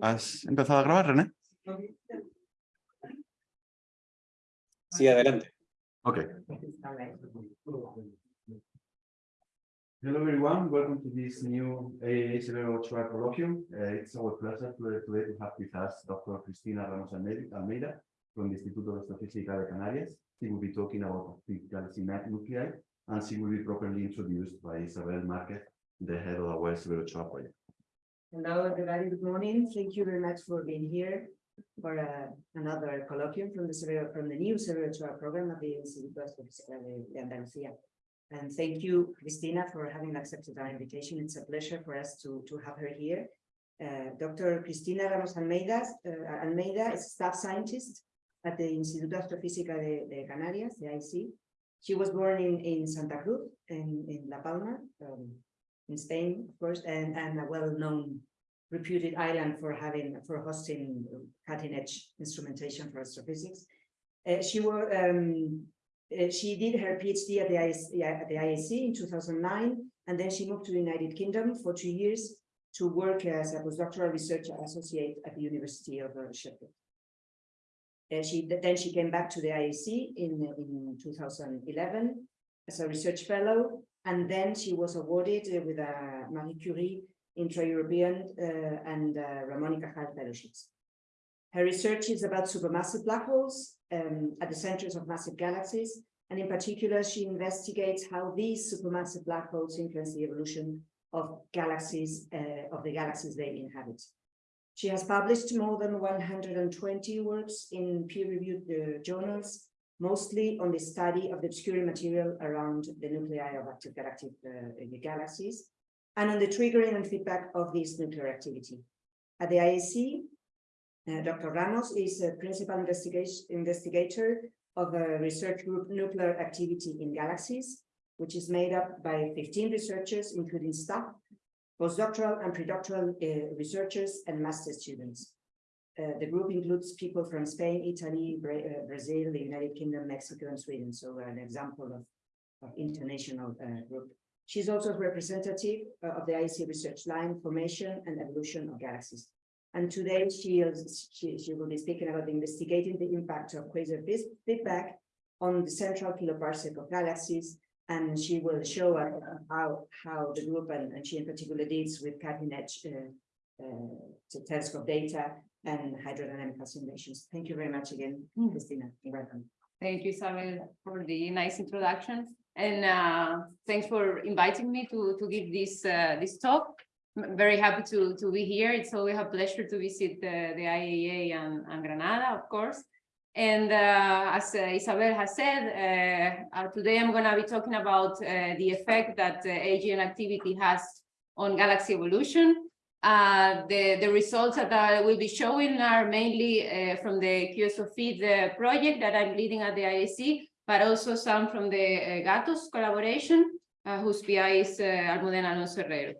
¿Has empezado a grabar, René? Sí, adelante. Ok. Hello everyone, welcome to this new AAA Cerebral Trial Colloquium. Uh, it's our pleasure to, today to have with us Dr. Cristina Ramos Alme- Almeida from the Instituto de Astrofísica de Canarias. She will be talking about the galaxy map nuclei and she will be properly introduced by Isabel Marquez, the head of our Severo Ochoa project. Hello, everybody. Good morning. Thank you very much for being here for uh, another colloquium from the Cerebral, from the new Trial program of the de de Andalucía. And thank you, Cristina, for having accepted our invitation. It's a pleasure for us to, to have her here. Uh, Dr. Cristina Ramos Almeida, uh, Almeida is staff scientist at the Instituto Astrofísica de, de Canarias, the IAC. She was born in, in Santa Cruz, in, in La Palma, um, in Spain, of course, and, and a well-known reputed island for having, for hosting cutting-edge instrumentation for astrophysics. Uh, she were, um, uh, she did her PhD at the, IAC, at the IAC in 2009, and then she moved to the United Kingdom for two years to work as a postdoctoral research associate at the University of uh, Sheffield. Uh, she then she came back to the IAC in, in 2011 as a research fellow, and then she was awarded uh, with a Marie Curie intra-European uh, and uh, Ramon y Cajal fellowships. Her research is about supermassive black holes um, at the centers of massive galaxies, and in particular, she investigates how these supermassive black holes influence the evolution of galaxies, uh, of the galaxies they inhabit. She has published more than 120 works in peer-reviewed uh, journals, mostly on the study of the obscuring material around the nuclei of active galactic uh, galaxies, and on the triggering and feedback of this nuclear activity. At the IAC, uh, Dr. Ramos is a principal investigator of a research group Nuclear Activity in Galaxies, which is made up by 15 researchers, including staff, postdoctoral and predoctoral uh, researchers, and master students. Uh, the group includes people from Spain, Italy, Bra uh, Brazil, the United Kingdom, Mexico, and Sweden. So an example of, of international uh, group. She's also a representative uh, of the IAC research line, formation and evolution of galaxies. And today she, is, she, she will be speaking about investigating the impact of quasar feedback on the central kiloparsec of galaxies. And she will show us how, how the group and, and she in particular deals with cutting edge uh, uh, telescope data and hydrodynamic simulations. Thank you very much again, Mm. Christina. Welcome. Thank you, Isabel, for the nice introduction. And uh, thanks for inviting me to, to give this, uh, this talk. I'm very happy to, to be here. It's always a pleasure to visit uh, the IAA and, and Granada, of course. And uh, as uh, Isabel has said, uh, uh, today I'm going to be talking about uh, the effect that uh, AGN activity has on galaxy evolution. Uh, the, the results that I will be showing are mainly uh, from the QSOFEED uh, project that I'm leading at the IAC, but also some from the uh, GATOS collaboration, uh, whose PI is Almudena Alonso Herrero.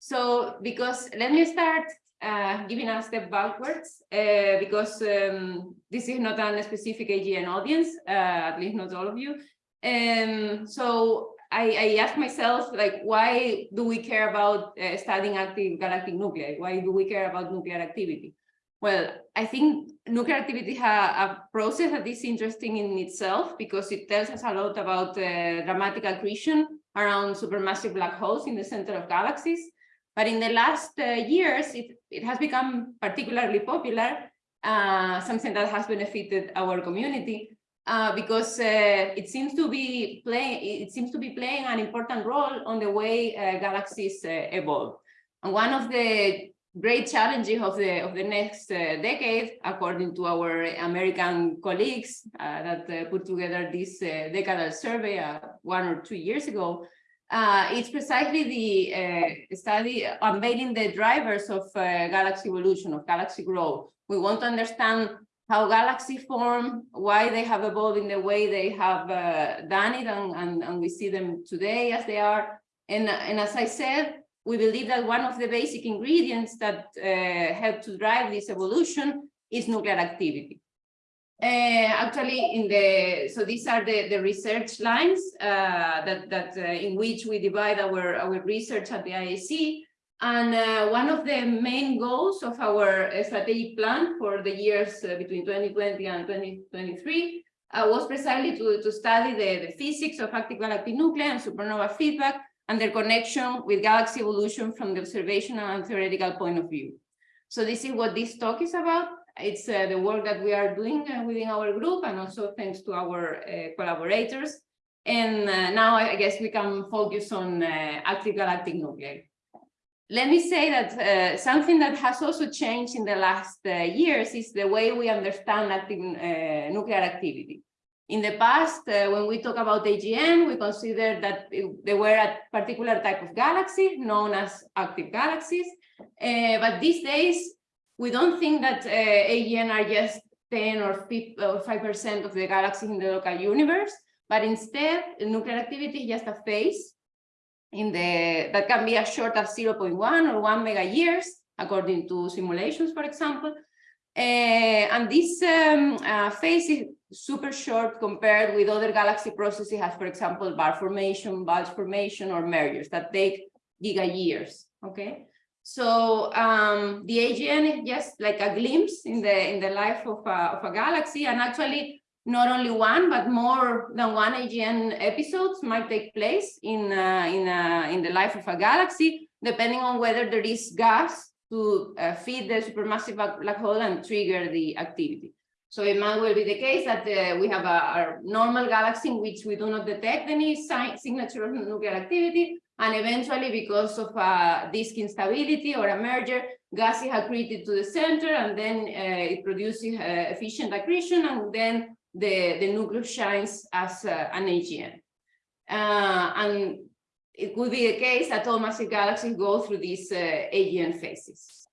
So, because let me start uh, giving a step backwards, uh, because um, this is not a specific AGN audience, uh, at least not all of you. Um, so I, I ask myself, like, why do we care about uh, studying active galactic nuclei? Why do we care about nuclear activity? Well, I think nuclear activity has a process that is interesting in itself because it tells us a lot about uh, dramatic accretion around supermassive black holes in the center of galaxies. But in the last uh, years, it, it has become particularly popular, uh, something that has benefited our community uh, because uh, it seems to be playing it seems to be playing an important role on the way uh, galaxies uh, evolve. And one of the great challenges of the of the next uh, decade, according to our American colleagues that put together this decadal survey one or two years ago, it's precisely the study unveiling the drivers of galaxy evolution, of galaxy growth. We want to understand how galaxies form, why they have evolved in the way they have uh, done it, and, and, and we see them today as they are. And, and as I said, we believe that one of the basic ingredients that uh, help to drive this evolution is nuclear activity. Uh, actually, in the so these are the the research lines uh, that that uh, in which we divide our our research at the IAC. And uh, one of the main goals of our strategic plan for the years uh, between 2020 and 2023 uh, was precisely to, to study the, the physics of active galactic nuclei and supernova feedback and their connection with galaxy evolution from the observational and theoretical point of view. So this is what this talk is about. It's uh, the work that we are doing uh, within our group and also thanks to our uh, collaborators. And now I guess we can focus on active galactic nuclei. Let me say that uh, something that has also changed in the last uh, years is the way we understand active uh, nuclear activity. In the past, uh, when we talk about AGN, we consider that it- they were a particular type of galaxy known as active galaxies. Uh, but these days, we don't think that uh, AGN are just 10 or 5% of the galaxies in the local universe, but instead, nuclear activity is just a phase in the that can be as short as 0.1 or 1 mega years, according to simulations, for example. Uh, and this um, uh, phase is super short compared with other galaxy processes, as for example, bar formation, bulge formation, or mergers that take giga years. Okay, so um, the AGN is just like a glimpse in the in the life of a, of a galaxy, and actually not only one, but more than one AGN episodes might take place in, uh, in, uh, in the life of a galaxy, depending on whether there is gas to uh, feed the supermassive black hole and trigger the activity. So it might well be the case that uh, we have a, a normal galaxy in which we do not detect any sign, signature of nuclear activity, and eventually because of a disk instability or a merger, gas is accreted to the center, and then uh, it produces uh, efficient accretion, and then the, the nucleus shines as uh, an AGN. Uh, and it could be the case that all massive galaxies go through these uh, AGN phases.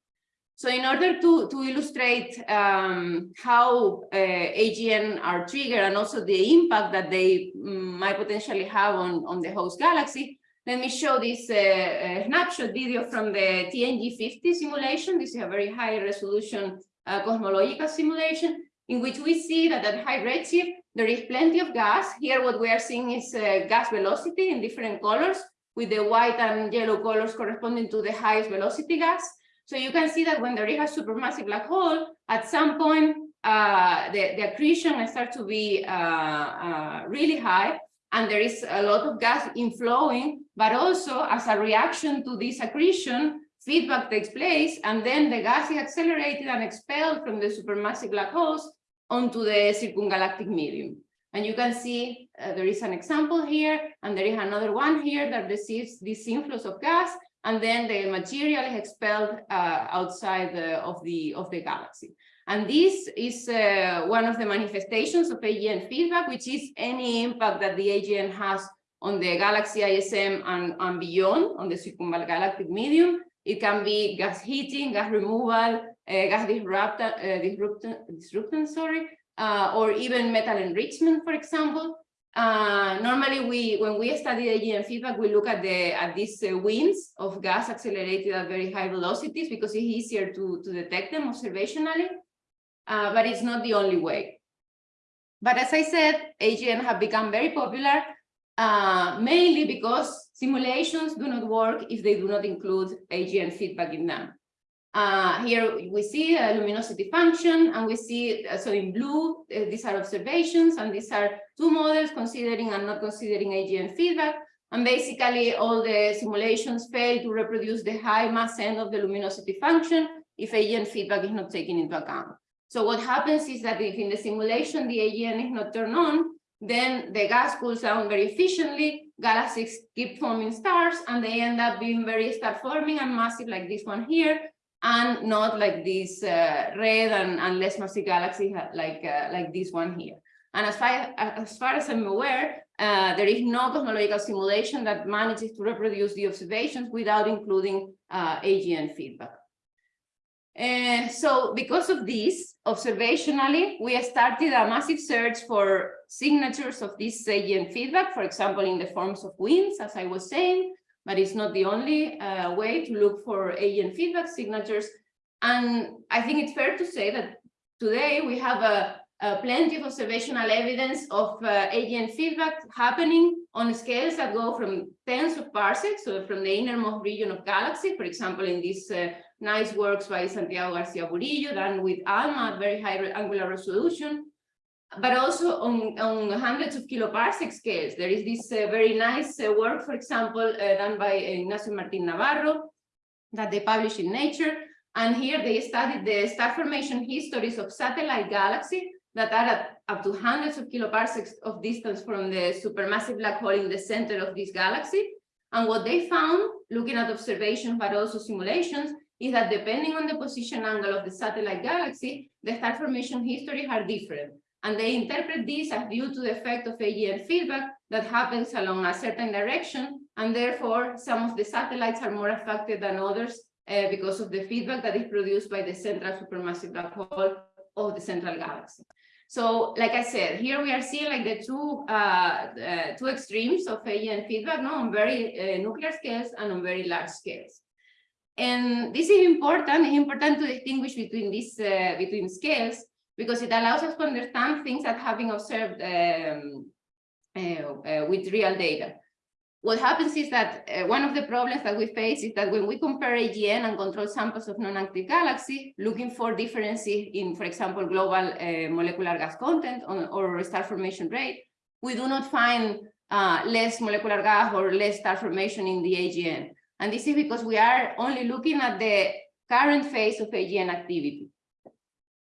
So in order to, to illustrate um, how uh, AGN are triggered and also the impact that they might potentially have on, on the host galaxy, let me show this uh, uh, snapshot video from the TNG50 simulation. This is a very high resolution uh, cosmological simulation in which we see that at high redshift, there is plenty of gas. Here, what we are seeing is uh, gas velocity in different colors, with the white and yellow colors corresponding to the highest velocity gas. So you can see that when there is a supermassive black hole, at some point, uh, the, the accretion starts to be uh, uh, really high, and there is a lot of gas inflowing, but also as a reaction to this accretion, feedback takes place, and then the gas is accelerated and expelled from the supermassive black holes onto the circumgalactic medium. And you can see uh, there is an example here, and there is another one here that receives these inflows of gas, and then the material is expelled uh, outside the, of, the, of the galaxy. And this is uh, one of the manifestations of AGN feedback, which is any impact that the AGN has on the galaxy ISM and, and beyond, on the circumgalactic medium. It can be gas heating, gas removal, gas disrupt, uh, disruptant, disruptant, sorry, uh, or even metal enrichment, for example. Uh, normally, we when we study AGN feedback, we look at the at these uh, winds of gas accelerated at very high velocities because it's easier to to detect them observationally. Uh, but it's not the only way. But as I said, AGN have become very popular, uh, mainly because simulations do not work if they do not include AGN feedback in them. Uh, here we see a luminosity function and we see, uh, so in blue, uh, these are observations and these are two models considering and not considering AGN feedback. And basically all the simulations fail to reproduce the high mass end of the luminosity function if AGN feedback is not taken into account. So what happens is that if in the simulation the AGN is not turned on, then the gas cools down very efficiently, galaxies keep forming stars, and they end up being very star forming and massive like this one here, and not like this uh, red and, and less massive galaxy like, uh, like this one here. And as far, as far as I'm aware, uh, there is no cosmological simulation that manages to reproduce the observations without including uh, AGN feedback. Uh, so because of this, observationally, we started a massive search for signatures of this AGN feedback, for example, in the forms of winds, as I was saying, but it's not the only uh, way to look for AGN feedback signatures. And I think it's fair to say that today we have a, uh, plenty of observational evidence of uh, AGN feedback happening on scales that go from tens of parsecs, so from the innermost region of galaxy, for example, in these uh, nice works by Santiago Garcia Burillo, done with ALMA at very high angular resolution, but also on, on hundreds of kiloparsec scales. There is this uh, very nice uh, work, for example, uh, done by Ignacio Martin Navarro that they published in Nature. And here they studied the star formation histories of satellite galaxies that are at up to hundreds of kiloparsecs of distance from the supermassive black hole in the center of this galaxy. And what they found, looking at observations, but also simulations, is that depending on the position angle of the satellite galaxy, the star formation histories are different. And they interpret this as due to the effect of AGN feedback that happens along a certain direction, and therefore some of the satellites are more affected than others uh, because of the feedback that is produced by the central supermassive black hole of the central galaxy. So, like I said, here we are seeing like the two uh, uh, two extremes of AGN feedback, no, on very uh, nuclear scales and on very large scales. And this is important. It's important to distinguish between these uh, between scales because it allows us to understand things that have been observed um, uh, uh, with real data. What happens is that uh, one of the problems that we face is that when we compare AGN and control samples of non-active galaxies, looking for differences in, for example, global uh, molecular gas content on, or star formation rate, we do not find uh, less molecular gas or less star formation in the AGN. And this is because we are only looking at the current phase of AGN activity.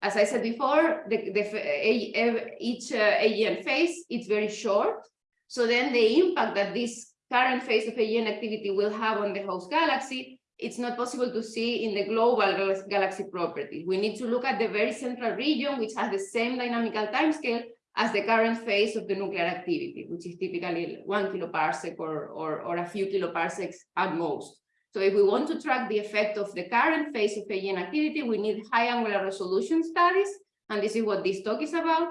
As I said before, the, the, each uh, AGN phase is very short. So then the impact that this current phase of AGN activity will have on the host galaxy, it's not possible to see in the global galaxy property. We need to look at the very central region, which has the same dynamical timescale as the current phase of the nuclear activity, which is typically one kiloparsec or, or, or a few kiloparsecs at most. So if we want to track the effect of the current phase of AGN activity, we need high angular resolution studies, and this is what this talk is about.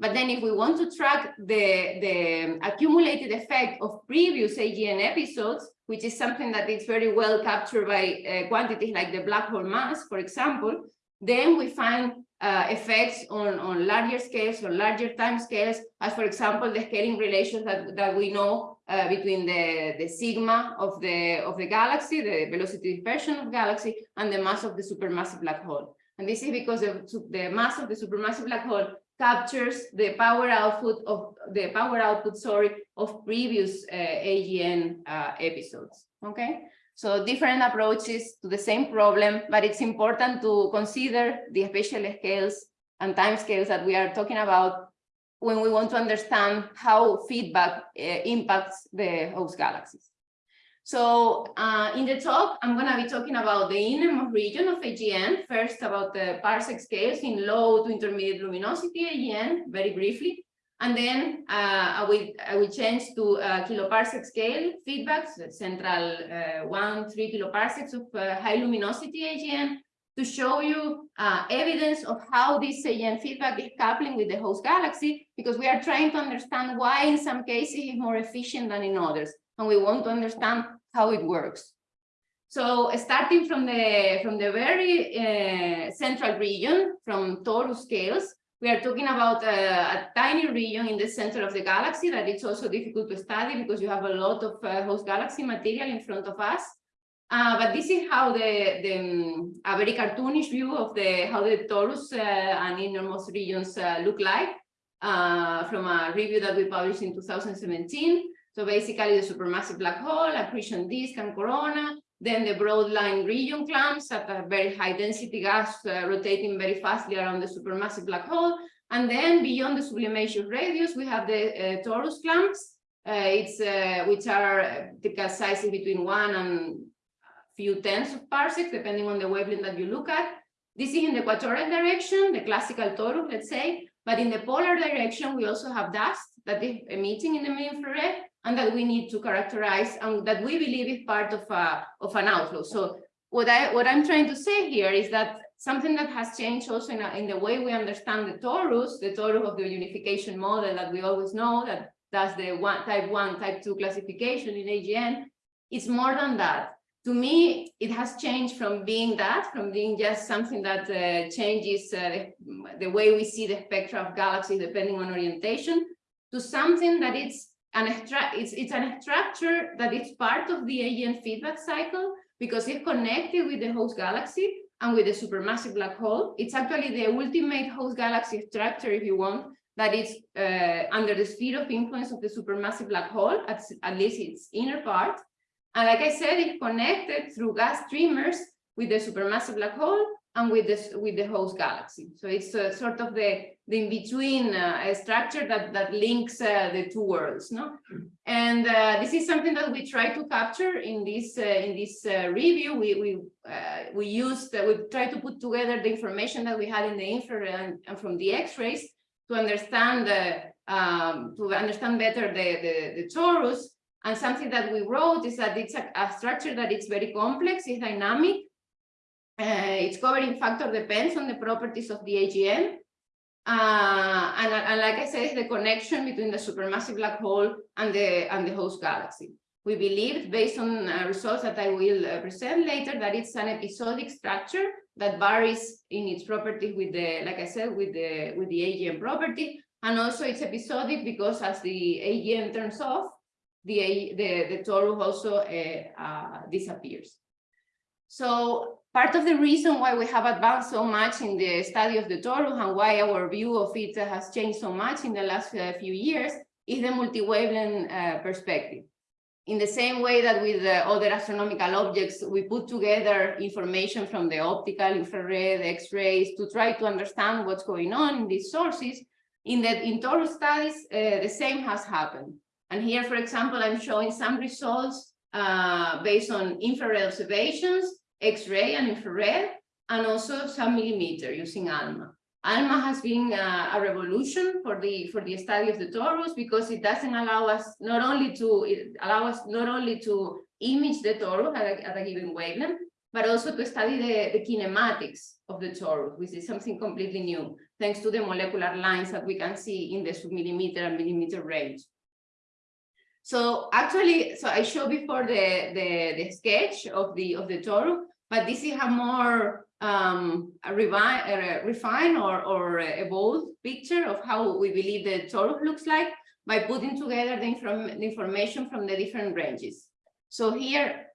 But then if we want to track the, the accumulated effect of previous AGN episodes, which is something that is very well captured by uh, quantities like the black hole mass, for example, then we find uh, effects on, on larger scales or larger time scales, as for example, the scaling relations that, that we know uh, between the, the sigma of the, of the galaxy, the velocity dispersion of galaxy, and the mass of the supermassive black hole. And this is because the, the mass of the supermassive black hole captures the power output of the power output, sorry, of previous uh, AGN uh, episodes. Okay, so different approaches to the same problem, but it's important to consider the spatial scales and time scales that we are talking about when we want to understand how feedback uh, impacts the host galaxies. So uh, in the talk, I'm going to be talking about the innermost region of AGN, first about the parsec scales in low to intermediate luminosity AGN, very briefly. And then uh, I, will, I will change to uh, kiloparsec scale feedbacks, central uh, one, three kiloparsecs of uh, high luminosity AGN, to show you uh, evidence of how this AGN feedback is coupling with the host galaxy, because we are trying to understand why in some cases it's more efficient than in others and we want to understand how it works. So starting from the from the very uh, central region, from torus scales, we are talking about a, a, tiny region in the center of the galaxy that it's also difficult to study because you have a lot of uh, host galaxy material in front of us. Uh, but this is how the, the um, a very cartoonish view of the how the torus uh, and innermost regions uh, look like uh, from a review that we published in 2017. So basically the supermassive black hole, accretion disk and corona, then the broad line region clumps at a very high density gas uh, rotating very fastly around the supermassive black hole. And then beyond the sublimation radius, we have the uh, torus clumps, uh, it's, which are typical sizes between one and few tenths of parsecs, depending on the wavelength that you look at. This is in the equatorial direction, the classical torus, let's say, but in the polar direction, we also have dust that is emitting in the mid-infrared and that we need to characterize and that we believe is part of, a, of an outflow. So what, I, what I'm trying to say here is that something that has changed also in, a, in the way we understand the torus, the torus of the unification model that we always know that does the one type one, type two classification in AGN, it's more than that. To me, it has changed from being that, from being just something that uh, changes uh, the, way we see the spectra of galaxies depending on orientation, to something that it's an it's it's an structure that is part of the AGN feedback cycle because it's connected with the host galaxy and with the supermassive black hole. It's actually the ultimate host galaxy structure, if you want, that is uh, under the sphere of influence of the supermassive black hole, at, at least its inner part. And like I said, it's connected through gas streamers with the supermassive black hole and with this with the host galaxy. So it's uh, sort of the the in-between uh, structure that that links uh, the two worlds, no? And uh, this is something that we try to capture in this uh, in this uh, review. We we we used we try to put together the information that we had in the infrared and, and from the X-rays to understand the um, to understand better the, the the torus. And something that we wrote is that it's a, a structure that it's very complex, it's dynamic, uh, its covering factor depends on the properties of the AGN. Uh, and, and like I said, the connection between the supermassive black hole and the, and the host galaxy. We believe, based on uh, results that I will uh, present later, that it's an episodic structure that varies in its properties with the, like I said, with the with the AGN property, and also it's episodic because as the AGN turns off, the the the torus also uh, uh, disappears. So part of the reason why we have advanced so much in the study of the torus and why our view of it has changed so much in the last uh, few years is the multi-wavelength uh, perspective. In the same way that with the other astronomical objects, we put together information from the optical, infrared, X-rays to try to understand what's going on in these sources. In the in torus studies, uh, the same has happened. And here, for example, I'm showing some results uh, based on infrared observations X-ray and infrared, and also some millimeter using ALMA. ALMA has been uh, a revolution for the for the study of the torus because it doesn't allow us not only to it allow us not only to image the torus at a, at a given wavelength, but also to study the, the kinematics of the torus, which is something completely new, thanks to the molecular lines that we can see in the submillimeter and millimeter range. So actually, so I showed before the, the, the sketch of the of the torus, but this is a more um, a a refined or, or evolved picture of how we believe the torus looks like by putting together the, inform the information from the different ranges. So here,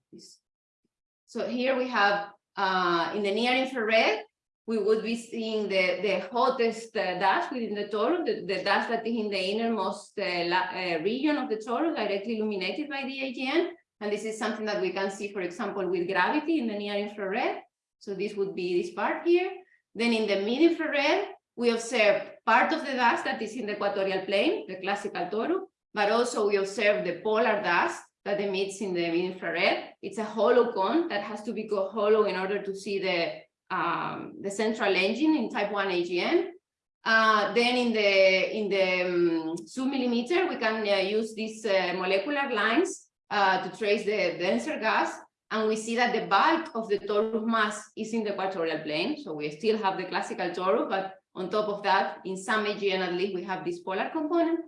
so here we have uh, in the near infrared, we would be seeing the, the hottest uh, dust within the torus, the, the dust that is in the innermost uh, uh, region of the torus, directly illuminated by the AGN. And this is something that we can see, for example, with gravity in the near infrared. So this would be this part here. Then in the mid infrared, we observe part of the dust that is in the equatorial plane, the classical torus, but also we observe the polar dust that emits in the mid infrared. It's a hollow cone that has to be hollow in order to see the um, the central engine in type 1 AGN. Uh, then in the in the um, millimeter, we can uh, use these uh, molecular lines uh, to trace the denser gas. And we see that the bulk of the torus mass is in the equatorial plane. So we still have the classical torus, but on top of that, in some AGN at least, we have this polar component.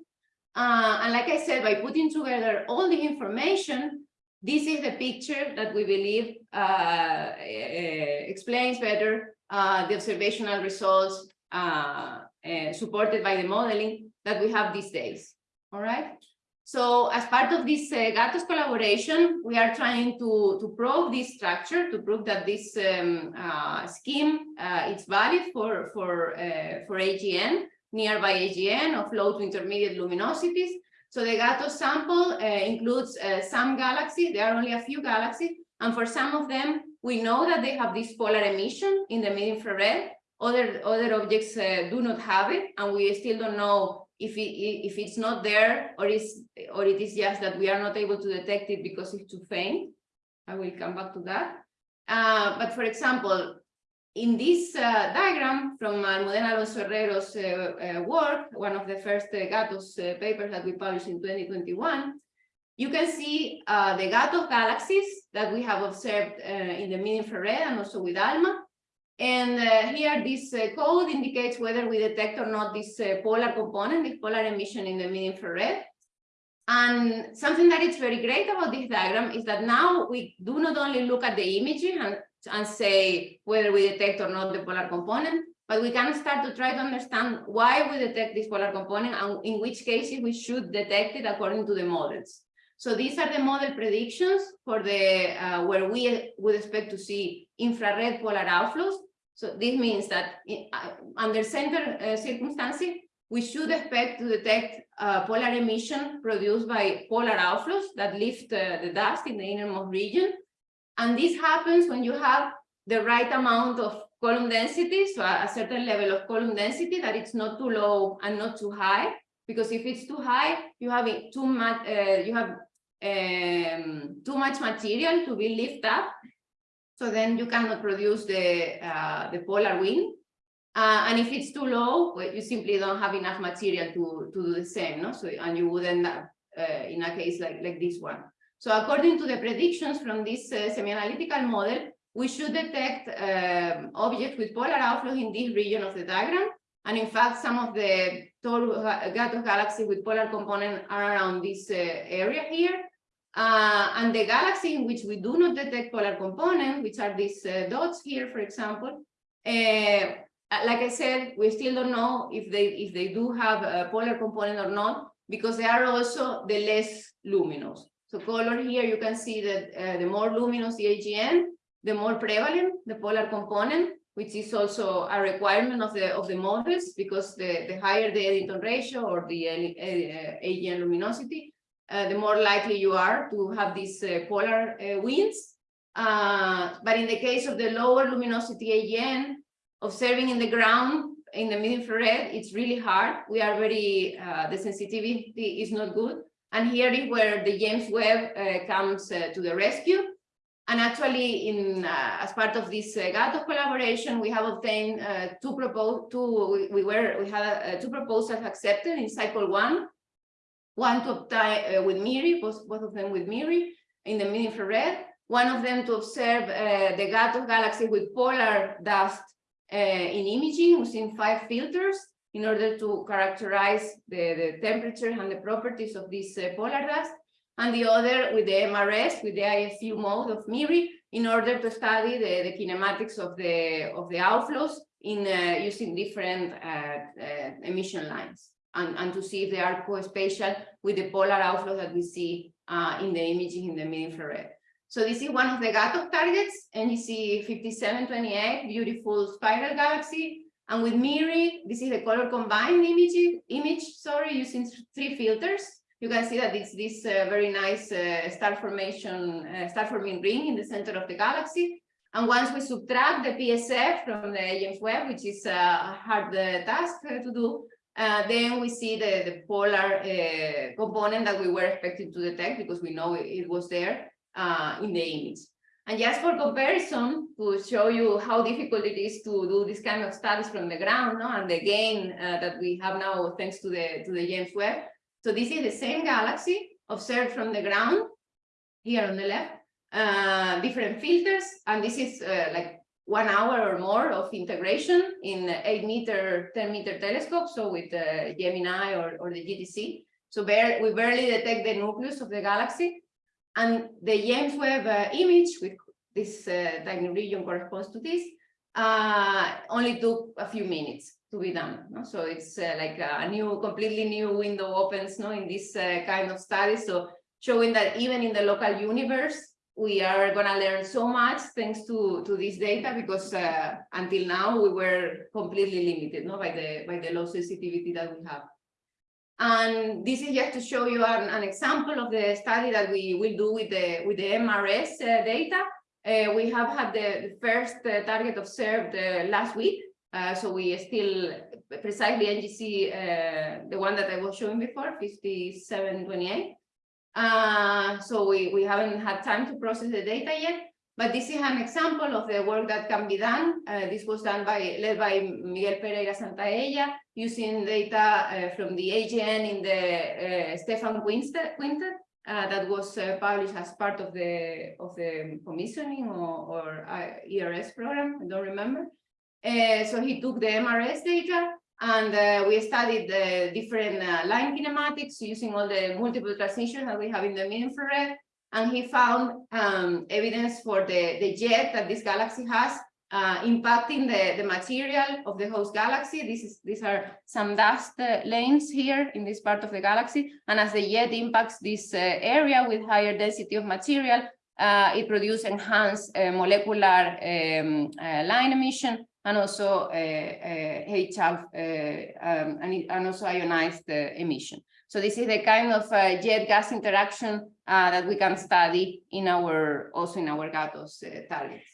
Uh, and like I said, by putting together all the information, this is the picture that we believe uh, explains better uh, the observational results uh, uh, supported by the modeling that we have these days. All right. So as part of this uh, GATOS collaboration, we are trying to, to probe this structure, to prove that this um, uh, scheme uh, is valid for, for, uh, for AGN, nearby AGN of low to intermediate luminosities. So the GATOS sample uh, includes uh, some galaxies, there are only a few galaxies, and for some of them, we know that they have this polar emission in the mid-infrared. Other, other objects do not have it, and we still don't know if it if it's not there or is or it is just that we are not able to detect it because it's too faint i will come back to that uh, but for example in this uh, diagram from Almudena Alonso Herrero's uh, uh work, one of the first uh, GATOS uh, papers that we published in 2021, you can see the GATOS galaxies that we have observed in the mid-infrared and also with ALMA. And uh, here this uh, code indicates whether we detect or not this uh, polar component, this polar emission in the mid-infrared. And something that is very great about this diagram is that now we do not only look at the imaging and, and say whether we detect or not the polar component, but we can start to try to understand why we detect this polar component and in which cases we should detect it according to the models. So these are the model predictions for the uh, where we would expect to see infrared polar outflows. So this means that in, uh, under center uh, circumstances, we should expect to detect uh, polar emission produced by polar outflows that lift uh, the dust in the innermost region. And this happens when you have the right amount of column density, so a, certain level of column density that it's not too low and not too high. Because if it's too high, you have too much, uh, you have um, too much material to be lifted up. So then you cannot produce the, uh, the polar wind. Uh, and if it's too low, well, you simply don't have enough material to, to do the same, no? So, and you would end up uh, in a case like, like this one. So according to the predictions from this uh, semi-analytical model, we should detect um, objects with polar outflow in this region of the diagram. And in fact, some of the tall Gatos galaxies with polar component are around this uh, area here. Uh, and the galaxy in which we do not detect polar component, which are these uh, dots here, for example, uh, like I said, we still don't know if they if they do have a polar component or not, because they are also the less luminous. So color here, you can see that uh, the more luminous the AGN, the more prevalent the polar component, which is also a requirement of the of the models, because the, the higher the Eddington ratio or the uh, AGN luminosity, uh, the more likely you are to have these uh, polar uh, winds. Uh, but in the case of the lower luminosity AGN, observing in the ground in the mid-infrared, it's really hard. We are very, uh, the sensitivity is not good. And here is where the James Webb uh, comes uh, to the rescue. And actually, in uh, as part of this uh, Gatos collaboration, we have obtained uh, two propose two we, we, were we had two proposals accepted in cycle one, one to obtain with MIRI, both, both of them with MIRI in the mid-infrared, one of them to observe the Gatos galaxy with polar dust uh, in imaging using five filters in order to characterize the, the temperature and the properties of this uh, polar dust, and the other with the MRS, with the IFU mode of MIRI, in order to study the, the kinematics of the, of the outflows in uh, using different uh, uh, emission lines, and, and to see if they are co-spatial with the polar outflow that we see uh, in the imaging in the mid-infrared. So this is one of the Gatos targets, NGC 5728, beautiful spiral galaxy. And with MIRI, this is the color combined image, image sorry, using three filters. You can see that it's this uh, very nice uh, star formation, uh, star forming ring in the center of the galaxy. And once we subtract the PSF from the James Webb, which is a hard uh, task uh, to do, uh, then we see the, the polar component that we were expecting to detect because we know it, was there in the image. And just for comparison, to show you how difficult it is to do this kind of studies from the ground, no? and the gain uh, that we have now thanks to the to the James Webb. So this is the same galaxy observed from the ground here on the left, uh, different filters, and this is uh, like one hour or more of integration in eight meter, 10 meter telescope, so with Gemini or, or the GTC. So we barely detect the nucleus of the galaxy, and the James Webb uh, image with this uh, tiny region corresponds to this, uh, only took a few minutes to be done. No? So it's uh, like a new, completely new window opens no, in this uh, kind of study. So showing that even in the local universe, we are going to learn so much thanks to, to this data because uh, until now we were completely limited no, by, the, by the low sensitivity that we have. And this is just to show you an, an example of the study that we will do with the with the MRS uh, data. Uh, we have had the, first uh, target observed uh, last week. Uh, so we still precisely NGC, uh, the one that I was showing before, 5728. so we, we haven't had time to process the data yet, but this is an example of the work that can be done. this was done by led by Miguel Pereira Santaella using data uh, from the AGN in the uh, Stephan Quintet, Quintet uh, that was published as part of the of the commissioning or, or ERS program, I don't remember. So he took the MRS data And uh, we studied the different uh, line kinematics using all the multiple transitions that we have in the mid infrared. And he found um, evidence for the, the jet that this galaxy has uh, impacting the, the material of the host galaxy. This is, these are some dust uh, lanes here in this part of the galaxy. And as the jet impacts this uh, area with higher density of material, uh, it produces enhanced uh, molecular um, uh, line emission and also HF, um, and, and also ionized emission. So this is the kind of jet gas interaction that we can study in our, also in our GATOS targets.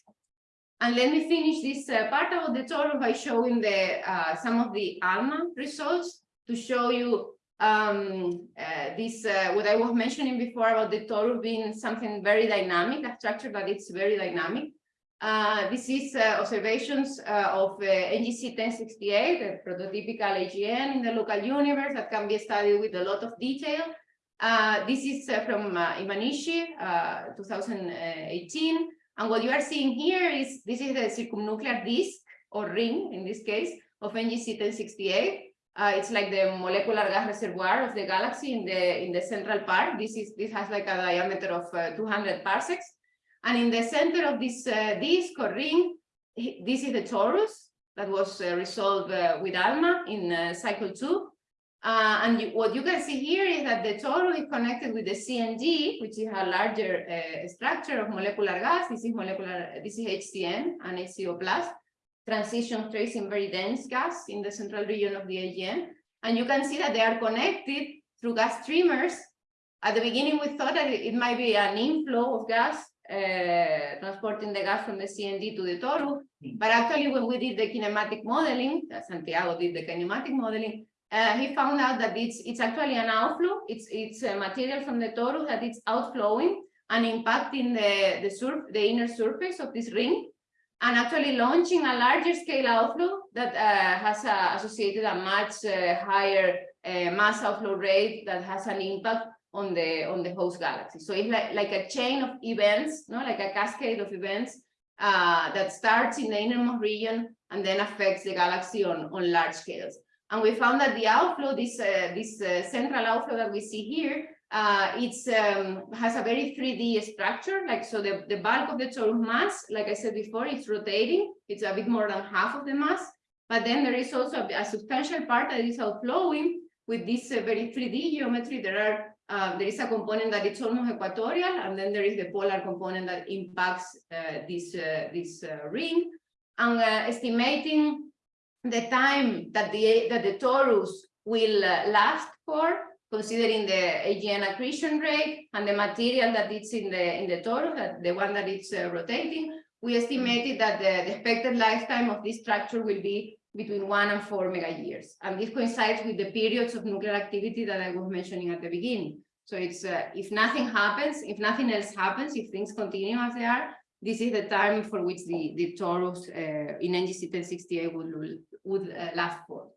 And let me finish this uh, part of the tour by showing the uh, some of the ALMA results to show you um, uh, this, uh, what I was mentioning before about the Torus being something very dynamic, a structure that it's very dynamic. Uh, this is uh, observations of NGC 1068, a prototypical AGN in the local universe that can be studied with a lot of detail. This is from Imanishi, uh, 2018. And what you are seeing here is, this is the circumnuclear disk or ring, in this case, of NGC 1068. Uh, it's like the molecular gas reservoir of the galaxy in the in the central part. This is this has like a diameter of uh, 200 parsecs, and in the center of this uh, disk or ring, this is the torus that was uh, resolved uh, with ALMA in uh, cycle two. Uh, and you, what you can see here is that the torus is connected with the CND, which is a larger uh, structure of molecular gas. This is molecular, this is HCN and HCO plus transition tracing very dense gas in the central region of the AGN. And you can see that they are connected through gas streamers. At the beginning, we thought that it might be an inflow of gas uh, transporting the gas from the CND to the Toru. But actually, when we did the kinematic modeling, Santiago did the kinematic modeling, uh, he found out that it's it's actually an outflow. It's it's a material from the Toru that it's outflowing and impacting the the sur the inner surface of this ring and actually launching a larger scale outflow that uh, has uh, associated a much uh, higher uh, mass outflow rate that has an impact on the on the host galaxy. So it's like, like a chain of events, no, like a cascade of events that starts in the innermost region and then affects the galaxy on, on large scales. And we found that the outflow, this uh, this uh, central outflow that we see here, uh, it's um, has a very 3D structure. Like so, the the bulk of the torus mass, like I said before, it's rotating. It's a bit more than half of the mass. But then there is also a, a substantial part that is outflowing with this uh, very 3D geometry. There are uh, there is a component that it's almost equatorial, and then there is the polar component that impacts uh, this uh, this uh, ring. And estimating the time that the that the torus will uh, last for, considering the AGN accretion rate and the material that it's in the in the torus, the one that it's uh, rotating, we estimated that the, the expected lifetime of this structure will be between one and four mega years. And this coincides with the periods of nuclear activity that I was mentioning at the beginning. So it's uh, if nothing happens, if nothing else happens, if things continue as they are, this is the time for which the, the torus uh, in NGC 1068 would, would uh, last for.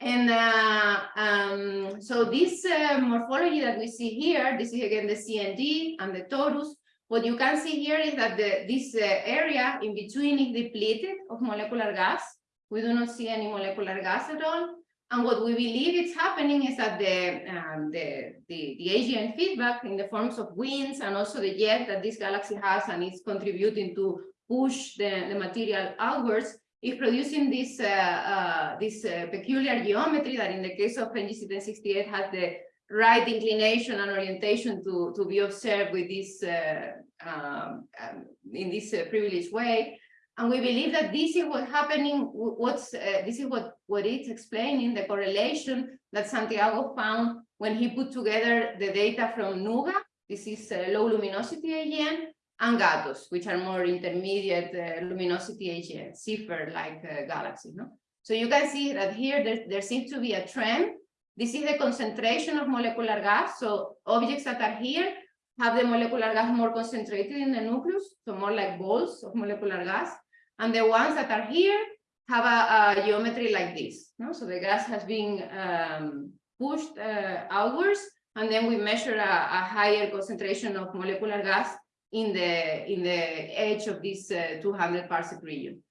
And uh, um, so this uh, morphology that we see here, this is again the CND and the torus. What you can see here is that the, this uh, area in between is depleted of molecular gas. We do not see any molecular gas at all. And what we believe is happening is that the, um, the, the, the AGN feedback in the forms of winds and also the jet that this galaxy has and is contributing to push the, the material outwards is producing this, uh, uh, this uh, peculiar geometry that in the case of NGC 1068 has the right inclination and orientation to, to be observed with this uh, um, um, in this uh, privileged way. And we believe that this is what's happening, what's uh, this is what, what it's explaining, the correlation that Santiago found when he put together the data from NUGA, this is uh, low luminosity AGN, and GATOS, which are more intermediate uh, luminosity AGN, Seyfert-like uh, galaxies. No? So you can see that here there, there seems to be a trend. This is the concentration of molecular gas. So objects that are here have the molecular gas more concentrated in the nucleus, so more like balls of molecular gas. And the ones that are here have a, a geometry like this. No? So the gas has been um, pushed uh, outwards, and then we measure a, a, higher concentration of molecular gas in the in the edge of this uh, 200 parsec region.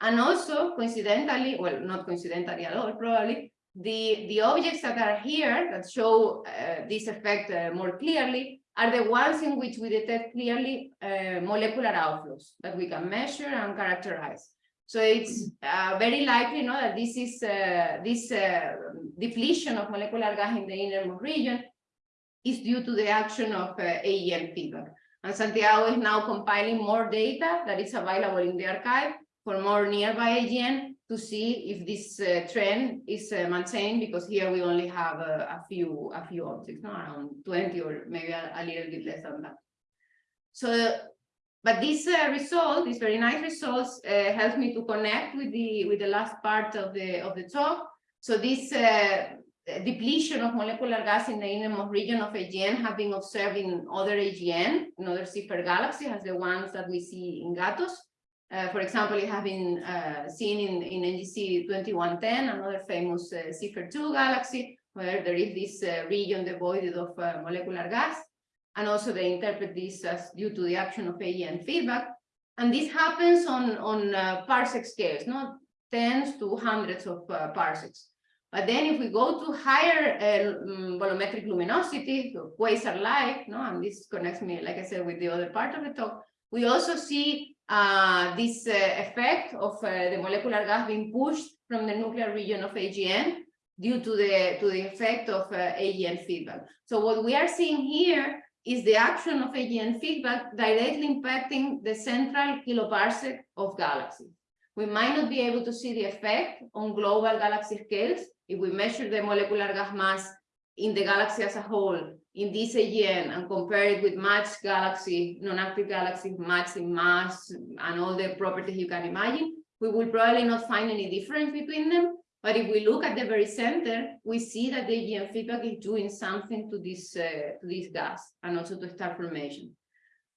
And also coincidentally, well, not coincidentally at all, probably, the, the objects that are here that show uh, this effect uh, more clearly are the ones in which we detect clearly uh, molecular outflows that we can measure and characterize. So it's uh, very likely no, that this is uh, this uh, depletion of molecular gas in the innermost region is due to the action of uh, AGN feedback. And Santiago is now compiling more data that is available in the archive for more nearby AGN to see if this uh, trend is uh, maintained because here we only have a, a few a few objects, no, around 20 or maybe a, a little bit less than that. So, but this uh, result, this very nice results, uh, helps me to connect with the with the last part of the of the talk. So this uh, depletion of molecular gas in the innermost region of AGN have been observed in other AGN, in other Seyfert galaxies, as the ones that we see in GATOS. Uh, for example, it has been uh, seen in, in NGC 2110, another famous uh, 2 galaxy, where there is this uh, region devoid of uh, molecular gas. And also they interpret this as due to the action of AGN feedback. And this happens on, on uh, parsec scales, not tens to hundreds of uh, parsecs. But then if we go to higher uh, mm, bolometric luminosity, so quasar-like, no, and this connects me, like I said, with the other part of the talk, we also see uh, this uh, effect of uh, the molecular gas being pushed from the nuclear region of AGN due to the to the effect of uh, AGN feedback. So what we are seeing here is the action of AGN feedback directly impacting the central kiloparsec of galaxies. We might not be able to see the effect on global galaxy scales if we measure the molecular gas mass in the galaxy as a whole in this AGN and compare it with matched galaxy, non-active galaxies matched in mass and all the properties you can imagine, we will probably not find any difference between them. But if we look at the very center, we see that the AGN feedback is doing something to this, uh, to this gas and also to star formation.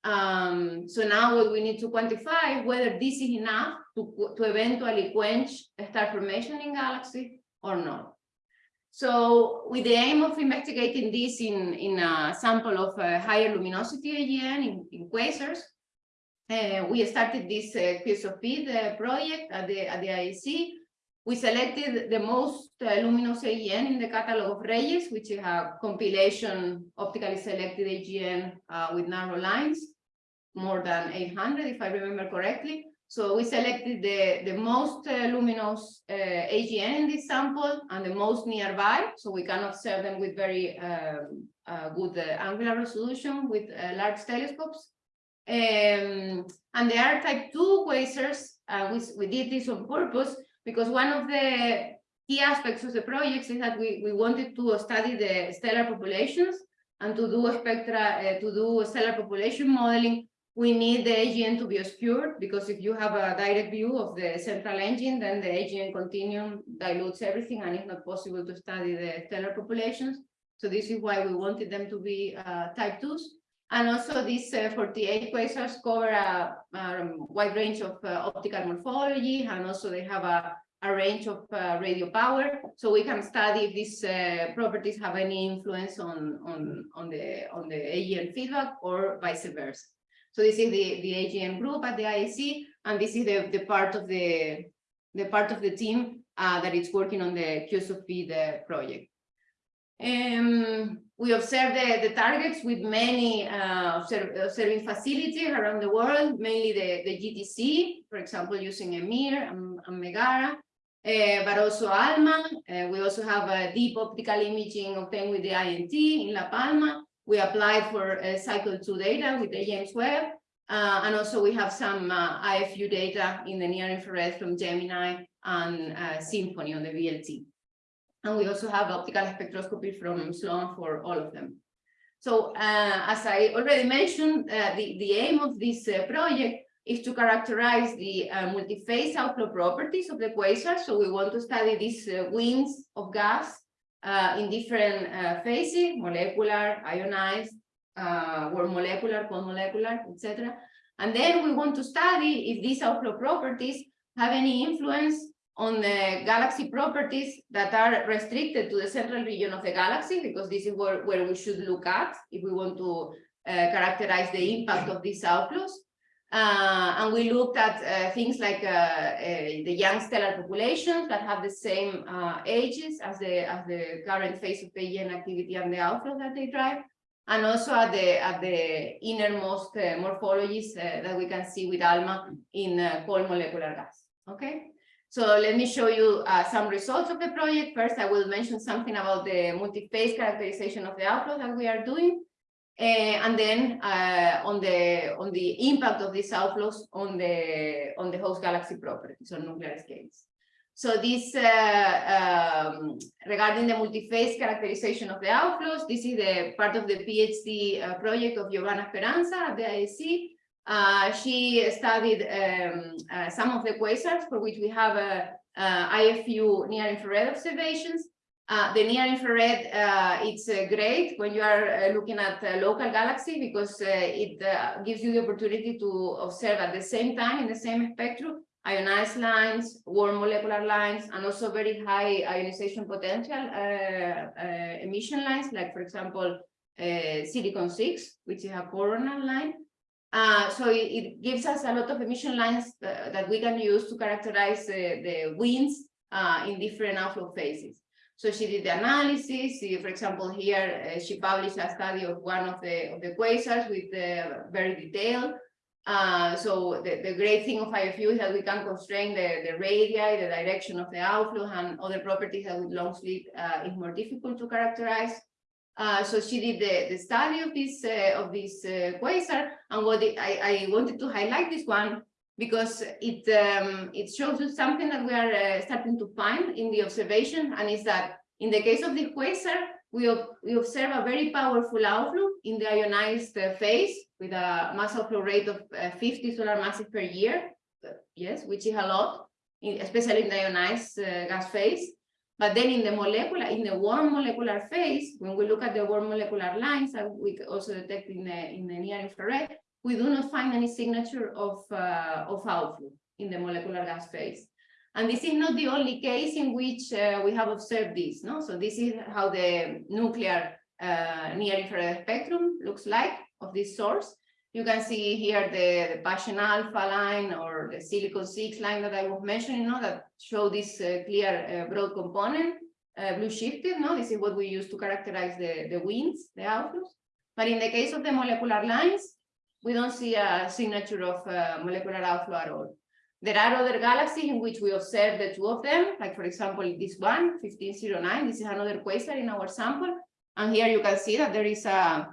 Um, so now what we need to quantify whether this is enough to, to eventually quench star formation in galaxy or not. So with the aim of investigating this in, in a sample of uh, higher luminosity AGN in, in quasars, uh, we started this uh, QSOFEED uh, project at the, at the IAC. We selected the most uh, luminous AGN in the catalog of Reyes, which is a compilation optically selected AGN uh, with narrow lines, more than 800, if I remember correctly. So we selected the, the most uh, luminous uh, AGN in this sample and the most nearby, so we can observe them with very um, uh, good uh, angular resolution with large telescopes. Um, and they are type 2 quasars. We, we did this on purpose because one of the key aspects of the project is that we, we wanted to study the stellar populations and to do a spectra, to do stellar population modeling we need the AGN to be obscured because if you have a direct view of the central engine, then the AGN continuum dilutes everything and it's not possible to study the stellar populations. So this is why we wanted them to be uh, type 2s. And also these uh, 48 quasars cover a, a wide range of uh, optical morphology and also they have a, a range of uh, radio power. So we can study if these uh, properties have any influence on, on, on, the, on the AGN feedback or vice versa. So this is the, the AGN group at the IAC, and this is the, the part of the, the part of the team uh, that is working on the the project. Um, we observe the, the targets with many uh, observing facilities around the world, mainly the, the GTC, for example, using EMIR and, and Megara, uh, but also ALMA. Uh, we also have a deep optical imaging obtained with the INT in La Palma, we applied for uh, cycle two data with the James Webb. Uh, and also we have some uh, IFU data in the near infrared from Gemini and SINFONI on the VLT. And we also have optical spectroscopy from Sloan for all of them. So uh, as I already mentioned, uh, the, the aim of this project is to characterize the multi-phase outflow properties of the quasar. So we want to study these winds of gas uh, in different uh, phases, molecular, ionized, uh, or molecular, comolecular, etc. And then we want to study if these outflow properties have any influence on the galaxy properties that are restricted to the central region of the galaxy, because this is where, where we should look at if we want to uh, characterize the impact of these outflows. Uh, and we looked at uh, things like uh, uh, the young stellar populations that have the same uh, ages as the as the current phase of AGN activity and the outflow that they drive, and also at the at the innermost morphologies that we can see with ALMA in cold molecular gas. Okay, so let me show you uh, some results of the project. First, I will mention something about the multi-phase characterization of the outflow that we are doing. Uh, and then uh, on the on the impact of these outflows on the on the host galaxy properties on nuclear scales. So this uh, um, regarding the multi-phase characterization of the outflows, this is the part of the PhD uh, project of Giovanna Speranza at the IAC. Uh, she studied um, uh, some of the quasars for which we have a, IFU near infrared observations. Uh, the near infrared, uh, it's uh, great when you are uh, looking at local galaxy because uh, it uh, gives you the opportunity to observe at the same time in the same spectrum ionized lines, warm molecular lines, and also very high ionization potential emission lines, like for example, silicon six, which is a coronal line. So it, it, gives us a lot of emission lines that we can use to characterize the winds in different outflow phases. So she did the analysis. She, for example, here uh, she published a study of one of the of the quasars with uh, very detailed. Uh, so the, the great thing of IFU is that we can constrain the, the radii, the direction of the outflow, and other properties that with long uh, is more difficult to characterize. Uh, so she did the, the study of this uh, of this quasar, and what the, I, I wanted to highlight this one because it um, it shows you something that we are uh, starting to find in the observation, and is that in the case of the quasar, we, we observe a very powerful outflow in the ionized uh, phase with a mass outflow rate of uh, 50 solar masses per year, yes, which is a lot, in, especially in the ionized uh, gas phase. But then in the molecular, in the warm molecular phase, when we look at the warm molecular lines that we also detect in the, in the near infrared, we do not find any signature of, uh, of outflow in the molecular gas phase. And this is not the only case in which uh, we have observed this. No? So this is how the nuclear uh, near infrared spectrum looks like of this source. You can see here the, the Paschen alpha line or the silicon 6 line that I was mentioning, no, that show this uh, clear uh, broad component, uh, blue shifted. No, this is what we use to characterize the, the winds, the outflows. But in the case of the molecular lines, we don't see a signature of uh, molecular outflow at all. There are other galaxies in which we observe the two of them, like for example, this one, 1509, this is another quasar in our sample. And here you can see that there is a,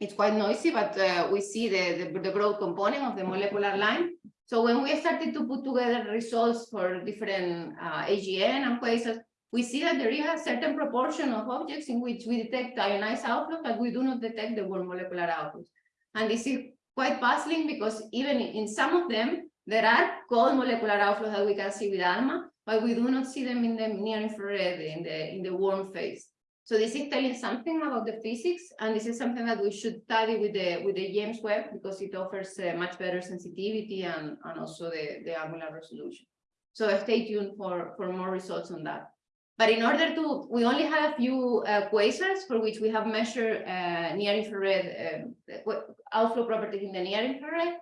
it's quite noisy, but uh, we see the, the, the broad component of the molecular line. So when we started to put together results for different uh, AGN and quasars, we see that there is a certain proportion of objects in which we detect ionized outflow, but we do not detect the warm molecular outflows. And this is quite puzzling because even in some of them, there are cold molecular outflows that we can see with ALMA, but we do not see them in the near infrared, in the, in the warm phase. So this is telling something about the physics, and this is something that we should study with the with the James Webb because it offers uh, much better sensitivity and, and also the, the angular resolution. So stay tuned for, for more results on that. But in order to, we only have a few uh, quasars for which we have measured uh, near infrared uh, outflow properties in the near infrared.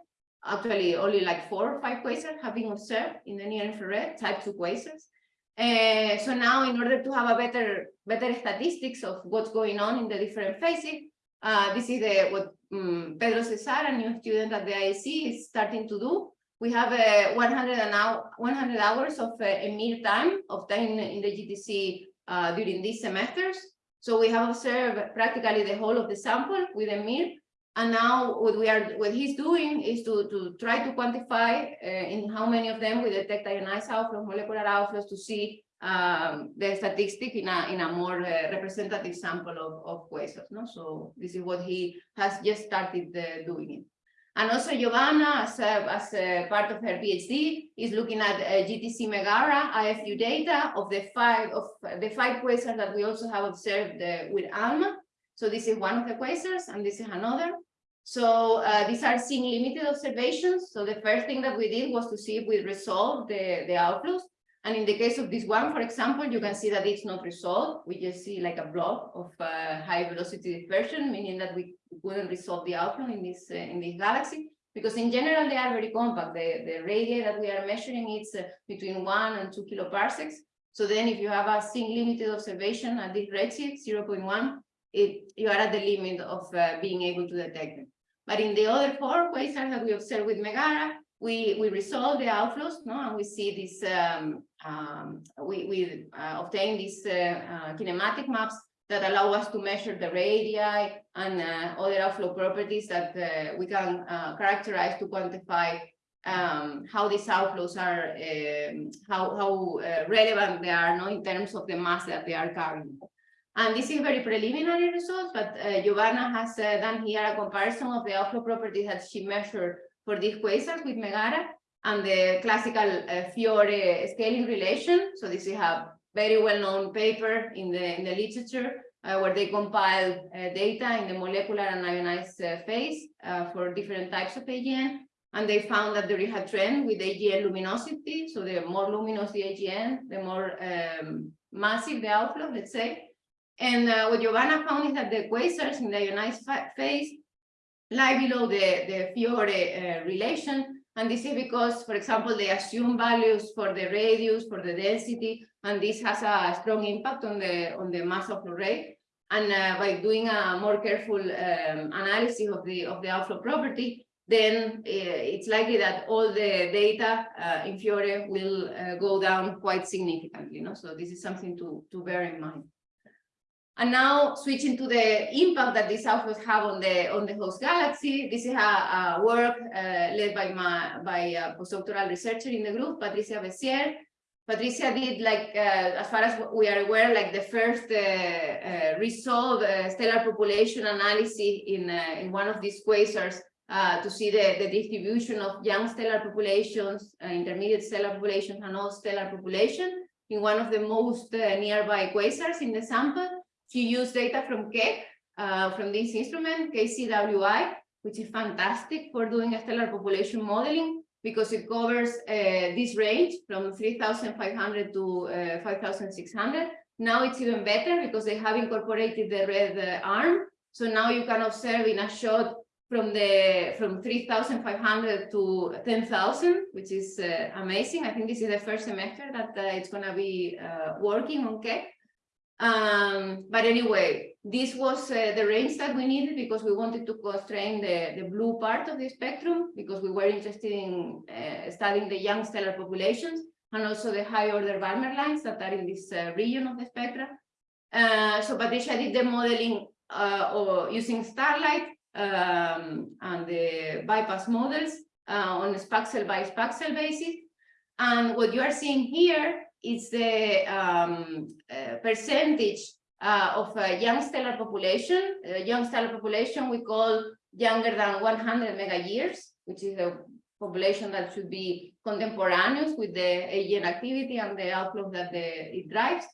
Actually, only like four or five quasars have been observed in the near infrared, type 2 quasars. Uh, so now, in order to have a better better statistics of what's going on in the different phases, uh, this is the, what um, Pedro Cesar, a new student at the IAC, is starting to do we have a 100 an hour, 100 hours of uh, EMIR time obtained in the GTC uh, during these semesters. So we have observed practically the whole of the sample with EMIR. And now what we are, what he's doing is to, to try to quantify uh, in how many of them we detect ionized outflows, molecular outflows to see um, the statistic in a, in a more uh, representative sample of, of quasars. No? So this is what he has just started uh, doing it. And also Giovanna, as, as part of her PhD, is looking at uh, GTC Megara IFU data of the five of the five quasars that we also have observed with ALMA. So this is one of the quasars, and this is another. So uh, these are seeing limited observations. So the first thing that we did was to see if we resolved the, the outflows. And in the case of this one, for example, you can see that it's not resolved. We just see like a blob of uh, high velocity dispersion, meaning that we couldn't resolve the outflow in this uh, in this galaxy. because in general, they are very compact. The, the radii that we are measuring is uh, between one and two kiloparsecs. So then if you have a single limited observation at this redshift, 0.1, it, you are at the limit of uh, being able to detect them. But in the other four quasars that we observe with Megara, we, we resolve the outflows, no, and we see this, um, um, we, we uh, obtain these uh, uh, kinematic maps that allow us to measure the radii and uh, other outflow properties that uh, we can characterize to quantify um, how these outflows are, um, how, how uh, relevant they are no, in terms of the mass that they are carrying. And this is very preliminary results, but uh, Giovanna has uh, done here a comparison of the outflow properties that she measured for these quasars with Megara and the classical uh, Fiore scaling relation. So this is a very well-known paper in the in the literature uh, where they compiled uh, data in the molecular and ionized uh, phase uh, for different types of AGN. And they found that there is a trend with AGN luminosity. So the more luminous the AGN, the more um, massive the outflow, let's say. And uh, what Giovanna found is that the quasars in the ionized phase lie below the, the Fiore uh, relation. And this is because, for example, they assume values for the radius, for the density, and this has a strong impact on the, on the mass of the ray. And uh, by doing a more careful um, analysis of the, of the outflow property, then uh, it's likely that all the data uh, in Fiore will uh, go down quite significantly. No? So this is something to, to bear in mind. And now switching to the impact that these outflows have on the on the host galaxy. This is a, a work uh, led by my by a postdoctoral researcher in the group, Patricia Bessiere. Patricia did like, uh, as far as we are aware, like the first uh, uh, resolved uh, stellar population analysis in uh, in one of these quasars to see the the distribution of young stellar populations, intermediate stellar populations, and all stellar population in one of the most nearby quasars in the sample. She used data from Keck, uh, from this instrument, KCWI, which is fantastic for doing stellar population modeling because it covers uh, this range from 3,500 to uh, 5,600. Now it's even better because they have incorporated the red uh, arm. So now you can observe in a shot from the from 3,500 to 10,000, which is uh, amazing. I think this is the first semester that uh, it's going to be uh, working on Keck. Um, but anyway, this was uh, the range that we needed because we wanted to constrain the, the blue part of the spectrum because we were interested in uh, studying the young stellar populations and also the high order Balmer lines that are in this uh, region of the spectra. Uh, so Patricia did the modeling uh, or using Starlight um, and the BPASS models uh, on a spaxel by spaxel basis. And what you are seeing here is the um, uh, percentage uh, of a young stellar population. Uh, young stellar population we call younger than 100 mega years, which is a population that should be contemporaneous with the AGN activity and the outflow that the, it drives.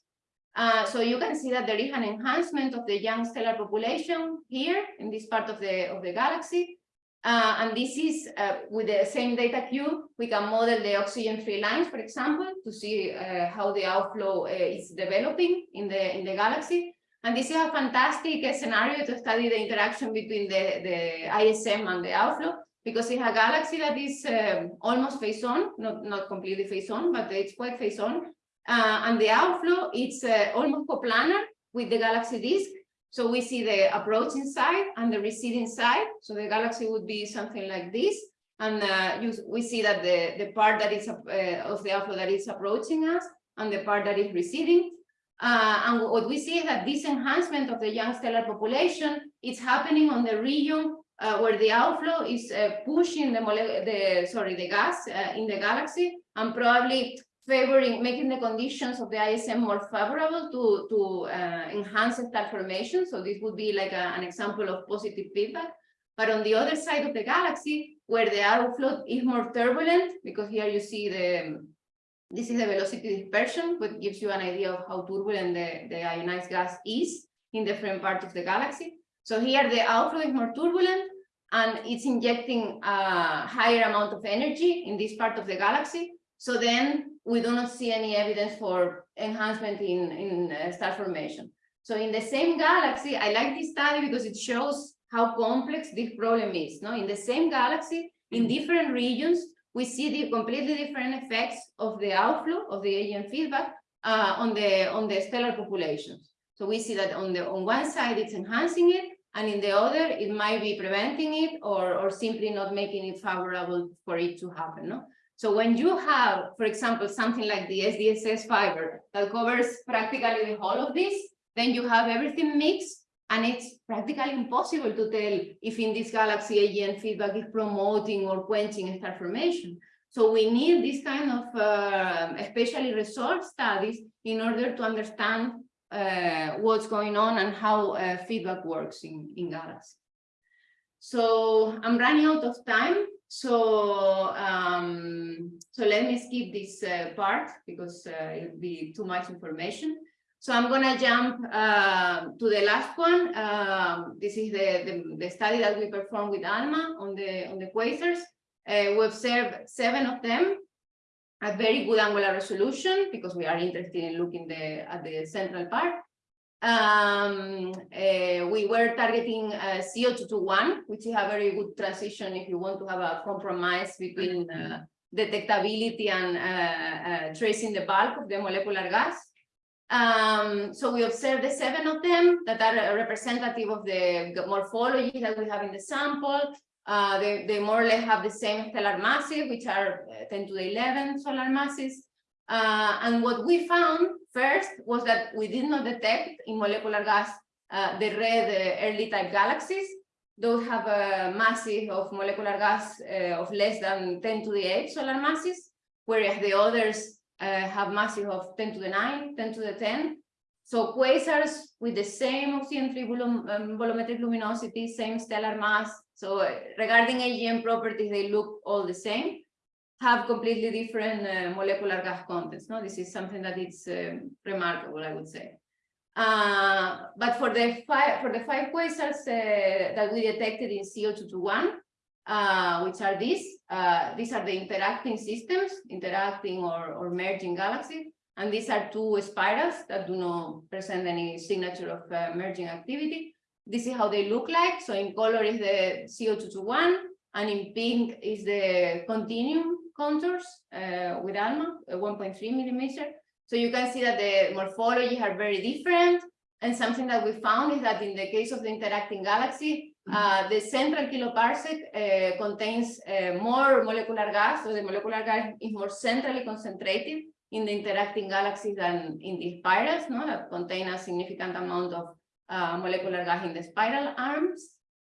Uh, so you can see that there is an enhancement of the young stellar population here in this part of the of the galaxy. Uh, and this is uh, with the same data cube, we can model the oxygen-three lines, for example, to see uh, how the outflow uh, is developing in the in the galaxy. And this is a fantastic uh, scenario to study the interaction between the, the ISM and the outflow, because it's a galaxy that is um, almost face-on, not, not completely face-on, but it's quite face-on. Uh, and the outflow, it's almost coplanar with the galaxy disk. So we see the approaching side and the receding side. So the galaxy would be something like this. And uh, you, we see that the, the part that is uh, of the outflow that is approaching us and the part that is receding. Uh, and what we see is that this enhancement of the young stellar population is happening on the region uh, where the outflow is uh, pushing the, the sorry the gas uh, in the galaxy and probably favoring, making the conditions of the ISM more favorable to, to uh, enhance star formation. So this would be like a, an example of positive feedback. But on the other side of the galaxy, where the outflow is more turbulent, because here you see the, this is the velocity dispersion, which gives you an idea of how turbulent the, the ionized gas is in different parts of the galaxy. So here the outflow is more turbulent and it's injecting a higher amount of energy in this part of the galaxy. So then we do not see any evidence for enhancement in, in uh, star formation. So in the same galaxy, I like this study because it shows how complex this problem is. No, In the same galaxy, in different regions, we see the completely different effects of the outflow of the AGN feedback uh, on the on the stellar populations. So we see that on the on one side it's enhancing it, and in the other it might be preventing it or or simply not making it favorable for it to happen. No. So when you have, for example, something like the SDSS fiber that covers practically the whole of this, then you have everything mixed and it's practically impossible to tell if in this galaxy AGN feedback is promoting or quenching star formation. So we need this kind of uh, especially resource studies in order to understand uh, what's going on and how uh, feedback works in, in galaxy. So I'm running out of time. So um, so let me skip this uh, part because uh, it'll be too much information. So I'm gonna jump uh, to the last one. Um, this is the, the, the study that we performed with ALMA on the on the quasars. Uh, we observed seven of them at very good angular resolution because we are interested in looking the, at the central part. Um, uh, we were targeting uh, CO221, which is a very good transition if you want to have a compromise between uh, detectability and uh, uh, tracing the bulk of the molecular gas. Um, so we observed the seven of them that are representative of the morphology that we have in the sample. Uh, they, they more or less have the same stellar masses, which are uh, 10 to the 11 solar masses. Uh, and what we found first was that we did not detect in molecular gas uh, the red uh, early type galaxies. Those have a massive of molecular gas uh, of less than 10 to the 8 solar masses, whereas the others uh, have massive of 10 to the 9, 10 to the 10. So quasars with the same oxygen three volum um, bolometric luminosity, same stellar mass. So uh, regarding AGN properties, they look all the same, have completely different uh, molecular gas contents. No, this is something that is um, remarkable, I would say. Uh, but for the five for the five quasars uh, that we detected in CO221, uh, which are these. Uh, these are the interacting systems, interacting or, or merging galaxies. And these are two spirals that do not present any signature of uh, merging activity. This is how they look like. So in color is the CO221, and in pink is the continuum contours uh, with ALMA, uh, 1.3 millimeter. So you can see that the morphology are very different. And something that we found is that in the case of the interacting galaxy, uh, the central kiloparsec uh, contains uh, more molecular gas, so the molecular gas is more centrally concentrated in the interacting galaxies than in the spirals, no, that contain a significant amount of uh, molecular gas in the spiral arms.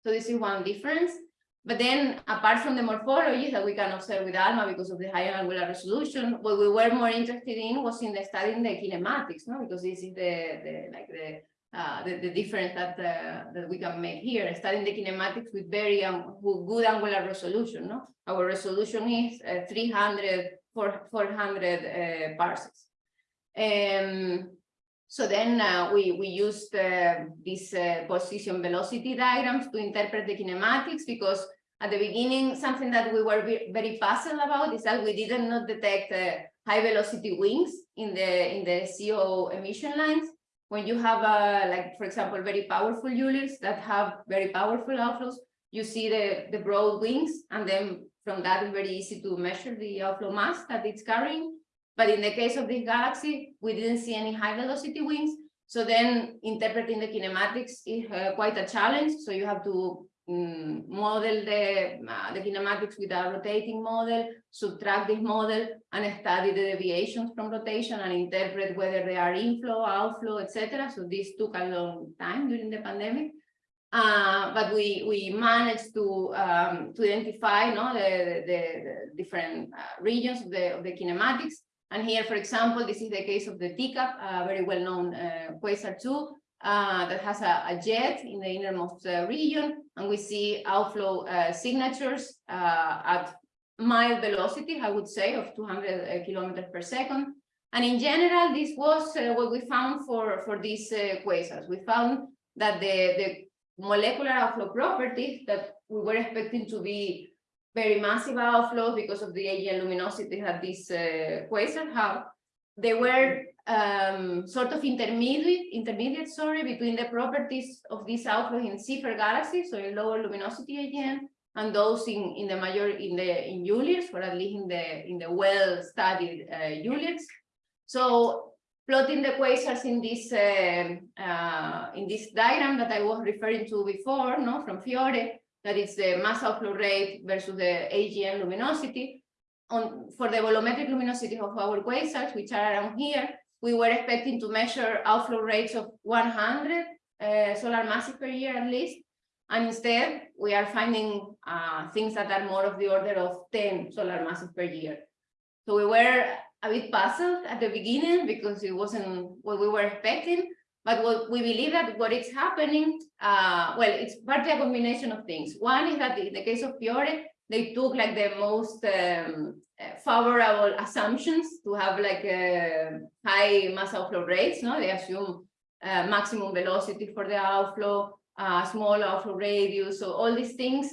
So this is one difference. But then, apart from the morphology that we can observe with ALMA because of the higher angular resolution, what we were more interested in was in the studying the kinematics, no? Because this is the, the like the uh, the, the difference that uh, that we can make here, studying the kinematics with very um, good angular resolution. No, our resolution is uh, 300 400 uh. Um, so then uh, we we used uh, these uh, position velocity diagrams to interpret the kinematics because at the beginning something that we were very puzzled about is that we did not detect uh, high velocity wings in the in the CO emission lines when you have a, like, for example, very powerful ULIRGs that have very powerful outflows, you see the, the broad wings, and then from that it's very easy to measure the outflow mass that it's carrying. But in the case of this galaxy, we didn't see any high velocity wings. So then interpreting the kinematics is uh, quite a challenge. So you have to um, model the, uh, the kinematics with a rotating model, subtract this model and study the deviations from rotation and interpret whether they are inflow, outflow, etc. So this took a long time during the pandemic. Uh, but we we managed to um, to identify no, the, the, the different uh, regions of the, of the kinematics. And here, for example, this is the case of the Teacup, a very well-known uh, quasar 2, uh, that has a, a, jet in the innermost uh, region, and we see outflow uh, signatures uh, at mild velocity, I would say, of 200 uh, kilometers per second. And in general, this was what we found for, for these quasars. We found that the, the molecular outflow properties that we were expecting to be very massive outflows because of the AGN luminosity that these quasars have, they were um, sort of intermediate, intermediate, sorry, between the properties of these outflows in Seyfert galaxies, so in lower luminosity AGN, and those in, in the major, in the, in ULIRGs, or at least in the, in the well-studied uh, ULIRGs. So plotting the quasars in this, um, uh, in this diagram that I was referring to before, no, from Fiore, that is the mass outflow rate versus the AGN luminosity. On, for the bolometric luminosity of our quasars, which are around here, we were expecting to measure outflow rates of 100 uh, solar masses per year at least. And instead, we are finding uh, things that are more of the order of 10 solar masses per year. So we were a bit puzzled at the beginning because it wasn't what we were expecting. But what we believe that what is happening, uh, well, it's partly a combination of things. One is that in the case of Fiore, they took like the most um, uh, favorable assumptions to have like high mass outflow rates. No, they assume uh, maximum velocity for the outflow, uh, small outflow radius. So all these things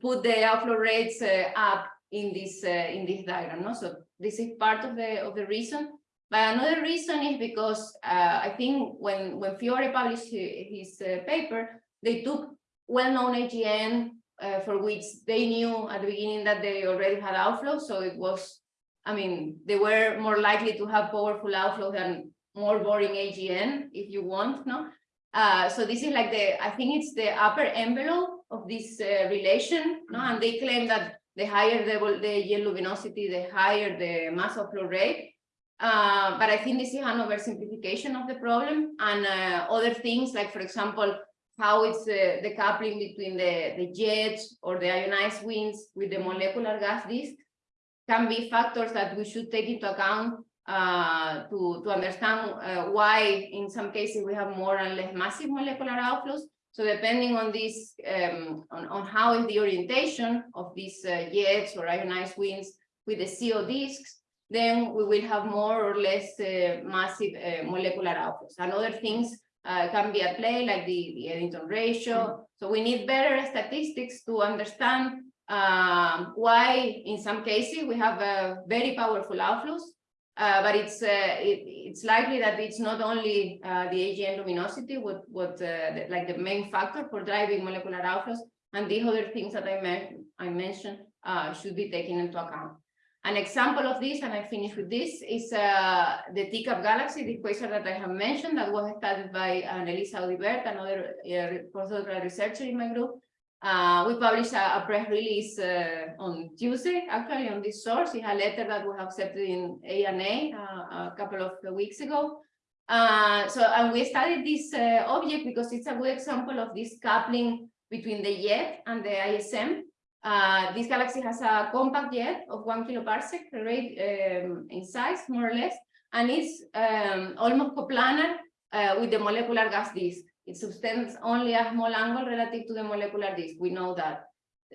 put the outflow rates uh, up in this uh, in this diagram. No, so this is part of the of the reason. But another reason is because uh, I think when when Fiore published his, his uh, paper, they took well-known AGN uh, for which they knew at the beginning that they already had outflow. So it was, I mean, they were more likely to have powerful outflow than more boring AGN, if you want, no? Uh, so this is like the, I think it's the upper envelope of this uh, relation, no? And they claim that the higher the, the AGN luminosity, the higher the mass outflow rate. Uh, but I think this is an oversimplification of the problem and uh, other things like, for example, how it's uh, the coupling between the, the jets or the ionized winds with the molecular gas disk can be factors that we should take into account uh, to, to understand uh, why in some cases we have more and less massive molecular outflows. So depending on this, um, on, on how is the orientation of these jets or ionized winds with the CO disks, then we will have more or less uh, massive uh, molecular outflows. And other things uh, can be at play, like the, the Eddington ratio. So we need better statistics to understand um, why, in some cases, we have uh, very powerful outflows, uh, but it's uh, it, it's likely that it's not only the AGN luminosity, what what the, like the main factor for driving molecular outflows, and the other things that I, me I mentioned should be taken into account. An example of this, and I finish with this, is uh, the Teacup galaxy, the quasar that I have mentioned that was studied by Anelise Audibert, another uh, postdoctoral researcher in my group. Uh, we published a, a press release uh, on Tuesday, actually, on this source. It's a letter that we have accepted in A&A uh, a couple of weeks ago. Uh, so, and we studied this uh, object because it's a good example of this coupling between the jet and the ISM. Uh, this galaxy has a compact jet of one kiloparsec rate um, in size, more or less, and it's um, almost coplanar uh, with the molecular gas disk. It subtends only a small angle relative to the molecular disk. We know that.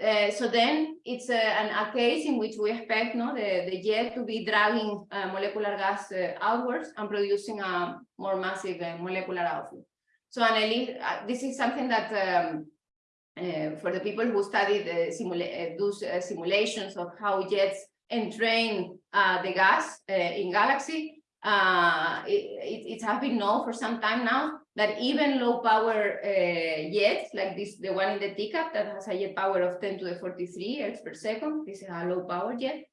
Uh, so then it's a, an, a case in which we expect no, the, the jet to be dragging uh, molecular gas uh, outwards and producing a more massive uh, molecular outflow. So Anneli, uh, this is something that um, uh, for the people who study the simula uh, those uh, simulations of how jets entrain the gas in galaxy, it, it, it has been known for some time now that even low power jets, like this, the one in the Teacup that has a jet power of 10 to the 43 ergs per second, this is a low power jet,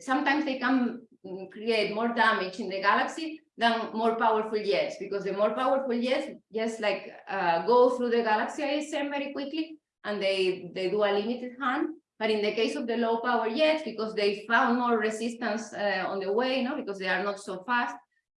sometimes they can mm, create more damage in the galaxy than more powerful jets, because the more powerful jets just like uh, go through the galaxy ISM very quickly, and they, they do a limited harm. But in the case of the low power jets, because they found more resistance uh, on the way, no, because they are not so fast,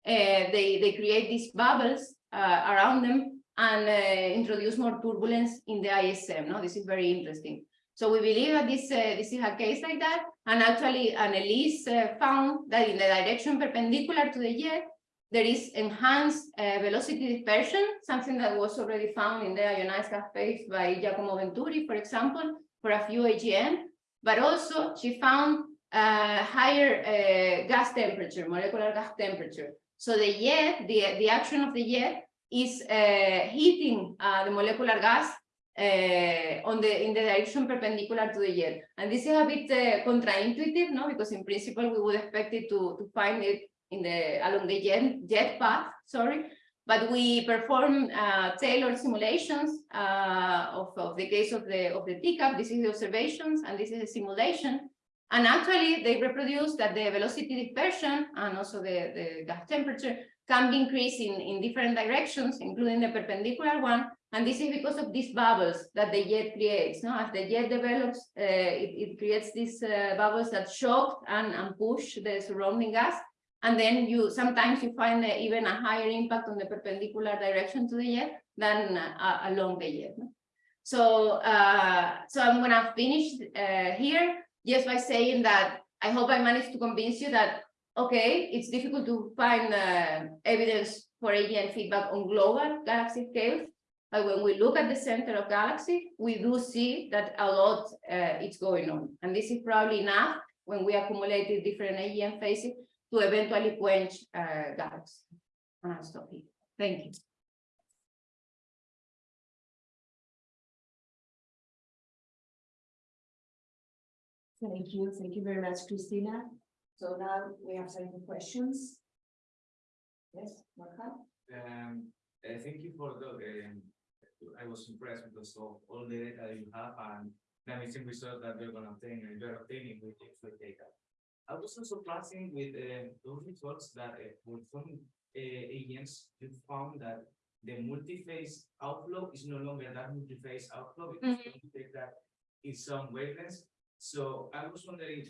uh, they, they create these bubbles uh, around them and uh, introduce more turbulence in the ISM. No, this is very interesting. So we believe that this uh, this is a case like that. And actually, Anelise uh, found that in the direction perpendicular to the jet, there is enhanced uh, velocity dispersion, something that was already found in the ionized gas phase by Giacomo Venturi, for example, for a few AGN. But also, she found uh, higher uh, gas temperature, molecular gas temperature. So the jet, the, the action of the jet is uh, heating uh, the molecular gas uh, on the in the direction perpendicular to the jet. And this is a bit uh, counterintuitive, no? Because in principle we would expect it to, to find it in the along the jet, jet path, sorry. but we perform uh, tailored simulations uh, of, of the case of the of the teacup. This is the observations, and this is a simulation. And actually, they reproduce that the velocity dispersion and also the, the gas temperature can be increased in, in different directions, including the perpendicular one. And this is because of these bubbles that the jet creates. No? As the jet develops, uh, it, it creates these uh, bubbles that shock and, and push the surrounding gas. And then you sometimes you find even a higher impact on the perpendicular direction to the jet than uh, along the jet. no? So, uh, so I'm gonna finish uh, here just by saying that I hope I managed to convince you that, okay, it's difficult to find uh, evidence for AGN feedback on global galaxy scales. But when we look at the center of galaxy, we do see that a lot uh, is going on. And this is probably enough when we accumulated different AGN phases to eventually quench uh, galaxy. And I'll stop here. Thank you. Thank you, thank you very much, Cristina. So now we have time for questions. Yes, Marka? Um, uh, thank you for the, um, I was impressed because of all the data you have and the amazing result that you're gonna obtain and you're obtaining with the X-ray data. I was also surprising with, uh, those results that, uh, with some, uh, agents, you found that the multi-phase outflow is no longer that multi-phase outflow because Mhm. you take that in some wavelengths. So I was wondering,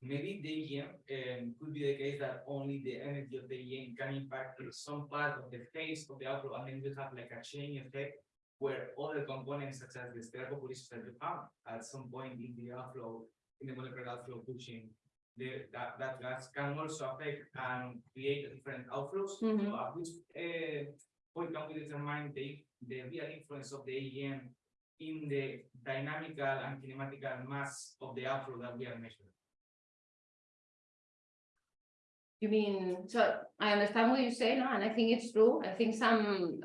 maybe the EM um, could be the case that only the energy of the EM can impact some part of the phase of the outflow, and then you have like a chain effect where other components such as the stellar populations that you found at some point in the outflow, in the molecular outflow pushing the, that, that gas can also affect and create different outflows. Mhm. So at which uh, point can we determine the, the real influence of the EM in the dynamical and kinematical mass of the outflow that we are measuring? You mean, so I understand what you say, no, and I think it's true. I think some,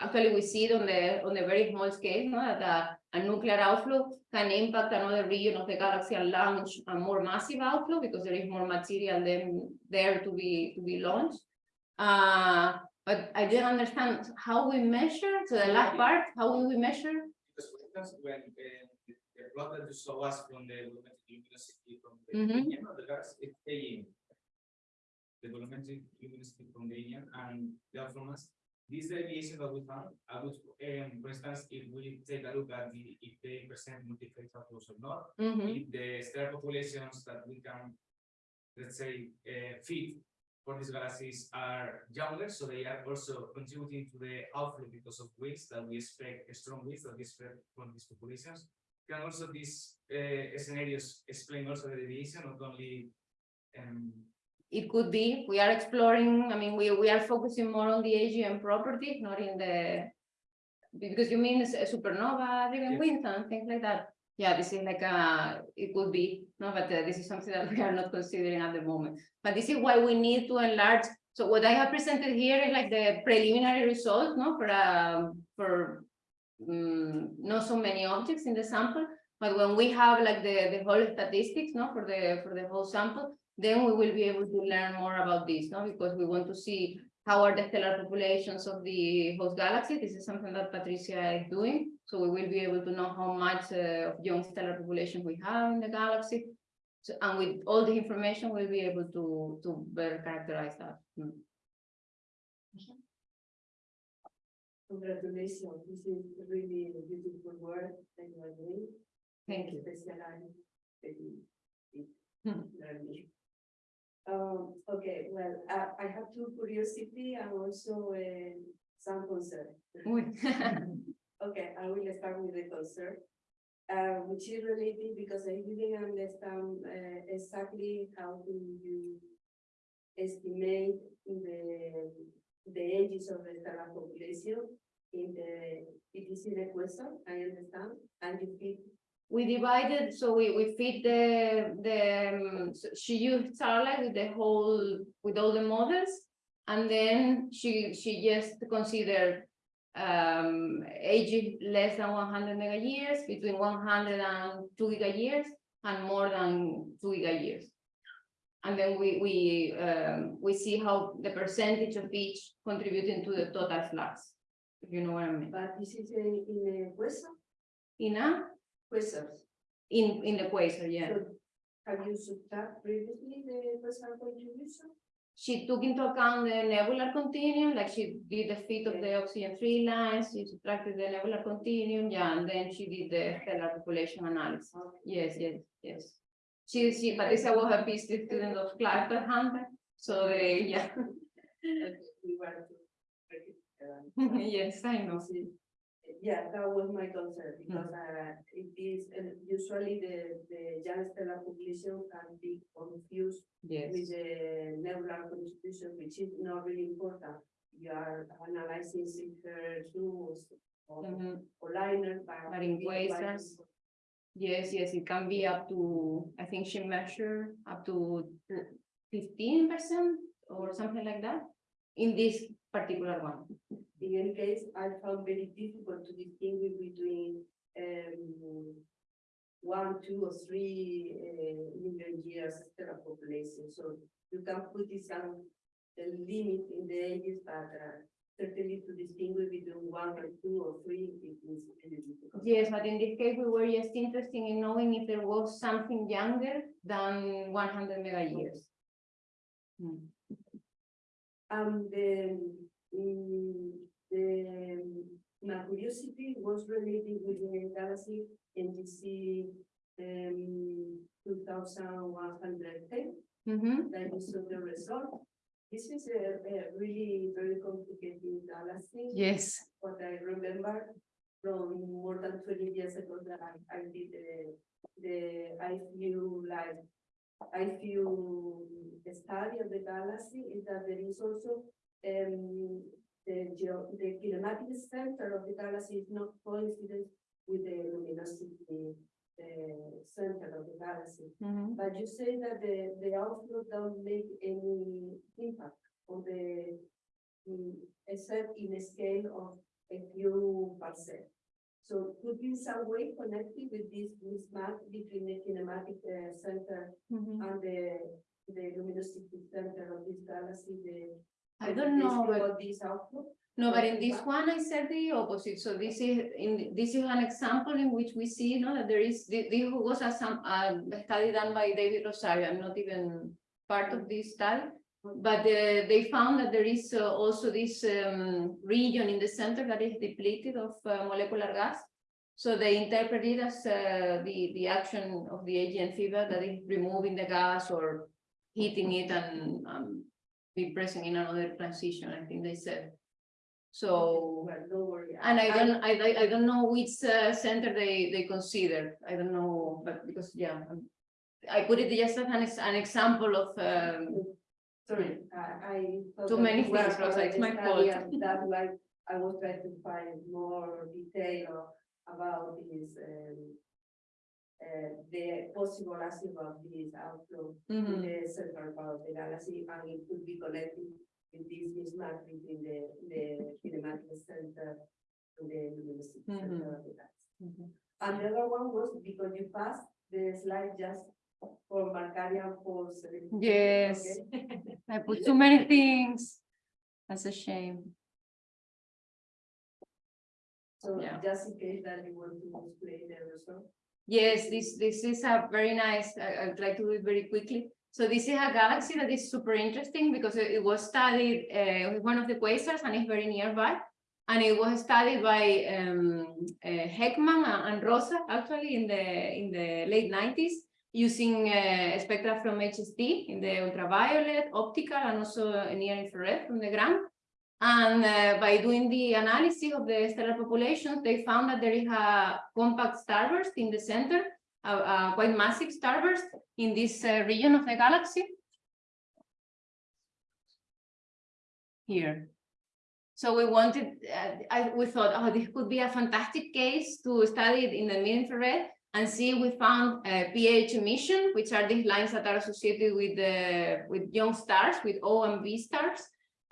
actually, we see it on the, on the very small scale, no, that a, nuclear outflow can impact another region of the galaxy and launch a more massive outflow because there is more material than there to be, to be launched. Uh, but I didn't understand how we measure, so the last part, how will we measure? Because for instance, when uh, the plot that you saw us from the bolometric luminosity from the Mhm. EM of the gas, it's staying. The bolometric luminosity from the EM and the mass. This deviation that we found, I would, um, for instance, if we take a look at the, if they present multi-phase outflows or not, Mhm. if the star populations that we can, let's say, uh, feed for these galaxies are younger, so they are also contributing to the outflow because of winds that we expect, strong winds that we expect from these populations. Can also these uh, scenarios explain also the deviation, not only um, It could be, we are exploring, I mean, we, we are focusing more on the AGN property, not in the. Because you mean s- supernova driven Yes. winds and things like that. Yeah, this is like a, it could be, no, but uh, this is something that we are not considering at the moment. But this is why we need to enlarge. So what I have presented here is like the preliminary results, no, for um, for. mm, not so many objects in the sample, but when we have like the, the whole statistics, no, for the, for the whole sample, then we will be able to learn more about this, no, because we want to see how are the stellar populations of the host galaxy. This is something that Patricia is doing. So we will be able to know how much uh, of young stellar population we have in the galaxy. So, and with all the information, we'll be able to, to better characterize that. Mm. Congratulations, this is really a beautiful work that you are doing. Thank you. Especially, very big learning. Um, okay, well, I, I have two curiosity and also uh, some concern. Okay, I will start with the concern. Uh, which is related because I didn't understand uh, exactly how do you estimate the, the ages of the stellar population in the, it is in the question, I understand, and you fit We divided, so we, we feed the, the, um, so she used Starlight with the whole, with all the models. And then she, she just considered um, age less than one hundred mega years, between one hundred and two giga years, and more than two giga years. And then we, we, um, we see how the percentage of each contributing to the total flux. If you know what I mean. But this is in, in the quasar, In a, quasars. in, in the quasar, yeah. So Have you subtract previously the quasar contribution? She took into account the nebular continuum, like she did the fit of the oxygen three lines, she subtracted the nebular continuum, yeah, and then she did the stellar population analysis. Yes, yes, yes. She, she, Patricia was a PhD student of Clive Tadhunter, so they, yeah. We were to- uh, Yes, I know. Yeah, that was my concern, because uh, it is, uh, usually the, the young stellar population can be confused Yes. with the nebular contribution, which is not really important. You are analyzing Seyfert 2s or, Mhm. or liners, but. In quasars. Yes, yes, it can be up to, I think she measured up to fifteen percent or something like that. In this particular one. In any case, I found very difficult to distinguish between um. One, two, or three uh million years stellar population, so you can put this some. The limit in the ages, but uh certainly to distinguish between one or two or three, it is really difficult. Yes, but in this case, we were just interested in knowing if there was something younger than one hundred mega years. Hmm. Um, the, mm, the, my curiosity was related with the galaxy NGC um, two thousand one hundred ten, Mhm, that saw the result. This is a, a really very complicated galaxy. Yes, What I remember from more than twenty years ago that I, I did the, the I feel like, I feel the study of the galaxy is that there is also um, the geo, the kinematic center of the galaxy is not coincident with the luminosity uh, center of the galaxy. mhm, But you say that the, the outflow don't make any impact on the, mm, except in a scale of a few percent. So could be some way connected with this mismatch between the kinematic uh, center mhm. and the, the luminosity center of this galaxy, the. I don't know, but This output. no, but in this one, I said the opposite. So this is, in, this is an example in which we see, you know, that there is, thi- this was a some, a study done by David Rosario. I'm not even part of this study. But uh, they found that there is uh, also this um, region in the center that is depleted of uh, molecular gas. So they interpret it as uh, the, the action of the AGN fever that is removing the gas or heating it and um, be present in another transition, I think they said. So, Well, don't worry. and I don't, I, I- don't know which uh, center they, they consider. I don't know, but because, yeah. um, I put it just as an, an example of, um, Sorry, I, I. Too many things, Rosa, part it's my fault. and That's why I was trying to find more detail about this, um. Uh, the possible acid of this outflow in mhm, the central part of the galaxy, and it could be connected with this mismatch between the, the kinematic center and the luminosity center of the galaxy. mhm. And the other one was because you passed the slide just for Markarian force. Yes. okay? I put too many things. That's a shame. So Yeah. just in case that you want to explain the result. Yes, this, this is a very nice, I, I'd like to do it very quickly. So this is a galaxy that is super interesting because it, it was studied, uh, with one of the quasars and it's very nearby. And it was studied by, um, uh, Heckman and Rosa, actually, in the, in the late nineties, using, uh, spectra from HST in the ultraviolet, optical, and also near infrared from the ground. And uh, by doing the analysis of the stellar populations, they found that there is a compact starburst in the center, a, a quite massive starburst in this uh, region of the galaxy. Here. So we wanted, uh, I, we thought, oh, this could be a fantastic case to study it in the mid-infrared and see we found uh, PAH emission, which are these lines that are associated with the with young stars, with O and B stars.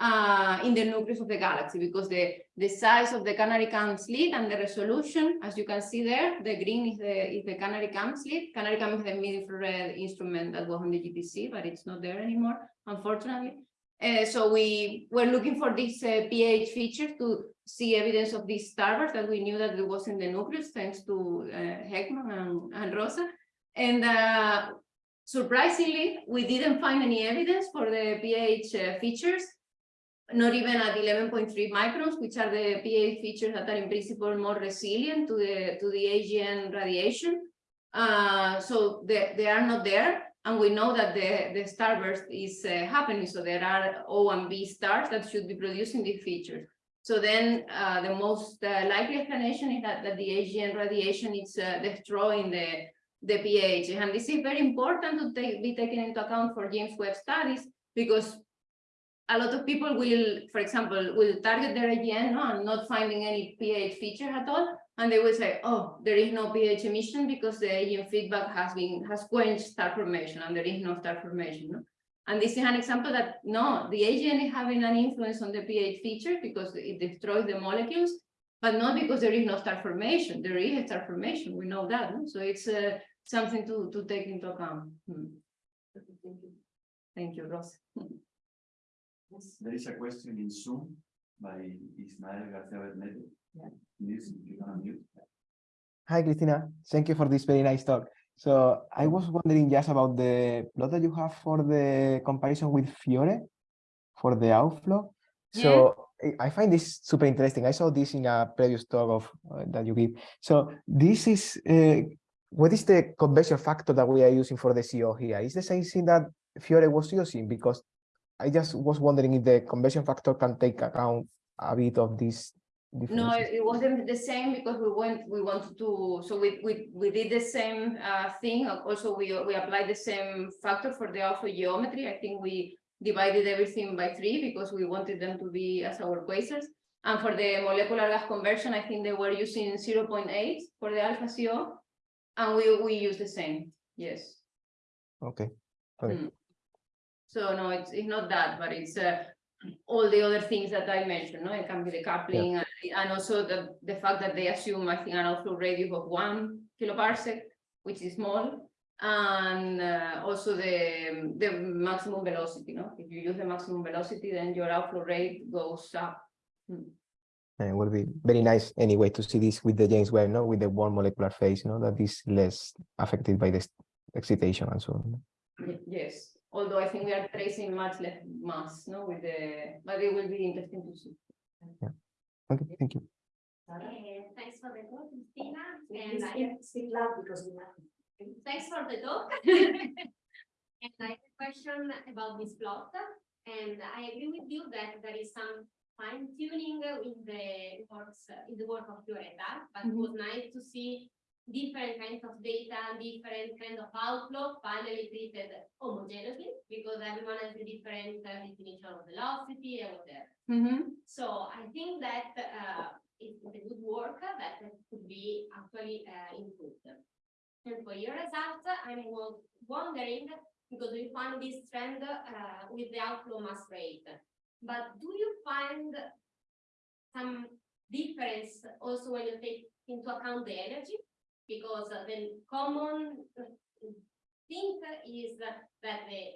Uh, in the nucleus of the galaxy because the, the size of the CanariCam slit and the resolution, as you can see there, the green is the, is the CanariCam slit. CanariCam is the mid-infrared instrument that was on the GTC, but it's not there anymore, unfortunately. Uh, so we were looking for this uh, PAH feature to see evidence of this starburst that we knew that it was in the nucleus, thanks to uh, Heckman and, and Rosa. And uh, surprisingly, we didn't find any evidence for the PAH uh, features, not even at 11.3 microns, which are the PAH features that are in principle more resilient to the to the AGN radiation. Uh, so they, they are not there. And we know that the, the starburst is uh, happening. So there are O and B stars that should be producing these features. So then uh, the most uh, likely explanation is that, that the AGN radiation is uh, destroying the, the PAH. And this is very important to take, be taken into account for James Webb studies because a lot of people will, for example, will target their AGN no, and not finding any PAH feature at all. And they will say, oh, there is no PAH emission because the AGN feedback has been has quenched star formation and there is no star formation. No? And this is an example that no, the AGN is having an influence on the PAH feature because it destroys the molecules, but not because there is no star formation. There is a star formation, we know that. No? So it's uh, something to, to take into account. Hmm. Thank you, Ross. There is a question in Zoom by Ismael García Bernete. Yeah. Please, you can unmute. Hi, Cristina. Thank you for this very nice talk. So I was wondering just about the plot that you have for the comparison with Fiore for the outflow. So I- I find this super interesting. I saw this in a previous talk of uh, that you give. So this is uh, what is the conversion factor that we are using for the CO here? Is the same thing that Fiore was using? Because I just was wondering if the conversion factor can take account a bit of this. No, it wasn't the same because we went, we wanted to, so we, we, we did the same uh thing. Also, we, we applied the same factor for the alpha geometry. I think we divided everything by three because we wanted them to be as our quasars. And for the molecular gas conversion, I think they were using 0.8 for the alpha CO. And we, we use the same, yes. Okay. Okay. Mm. So no, it's, it's not that, but it's uh, all the other things that I mentioned, no, it can be the coupling and, and also the, the fact that they assume, I think, an outflow radius of one kiloparsec, which is small. And uh, also the, the maximum velocity, no, if you use the maximum velocity, then your outflow rate goes up. Mm. And it will be very nice anyway to see this with the James Webb, no, with the one molecular phase, no, that is less affected by this excitation and so on. Yes, although I think we are tracing much less mass, no, with the, but it will be interesting to see. Yeah. Okay, thank you. Uh, Thanks for the talk, Cristina, and I, speak- Speak loud because we have. thanks for the talk. And I have a question about this plot, and I agree with you that there is some fine tuning in the works, in the work of Fioretta, but it was nice to see different kinds of data, and different kind of outflow finally treated homogeneously, because everyone has a different uh, definition of velocity and whatever. Mhm. So I think that uh, it's a good work that could be actually uh, improved. And for your results, I'm wondering, because we found this trend uh, with the outflow mass rate. But do you find some difference also when you take into account the energy? Because uh, the common uh, thing is that the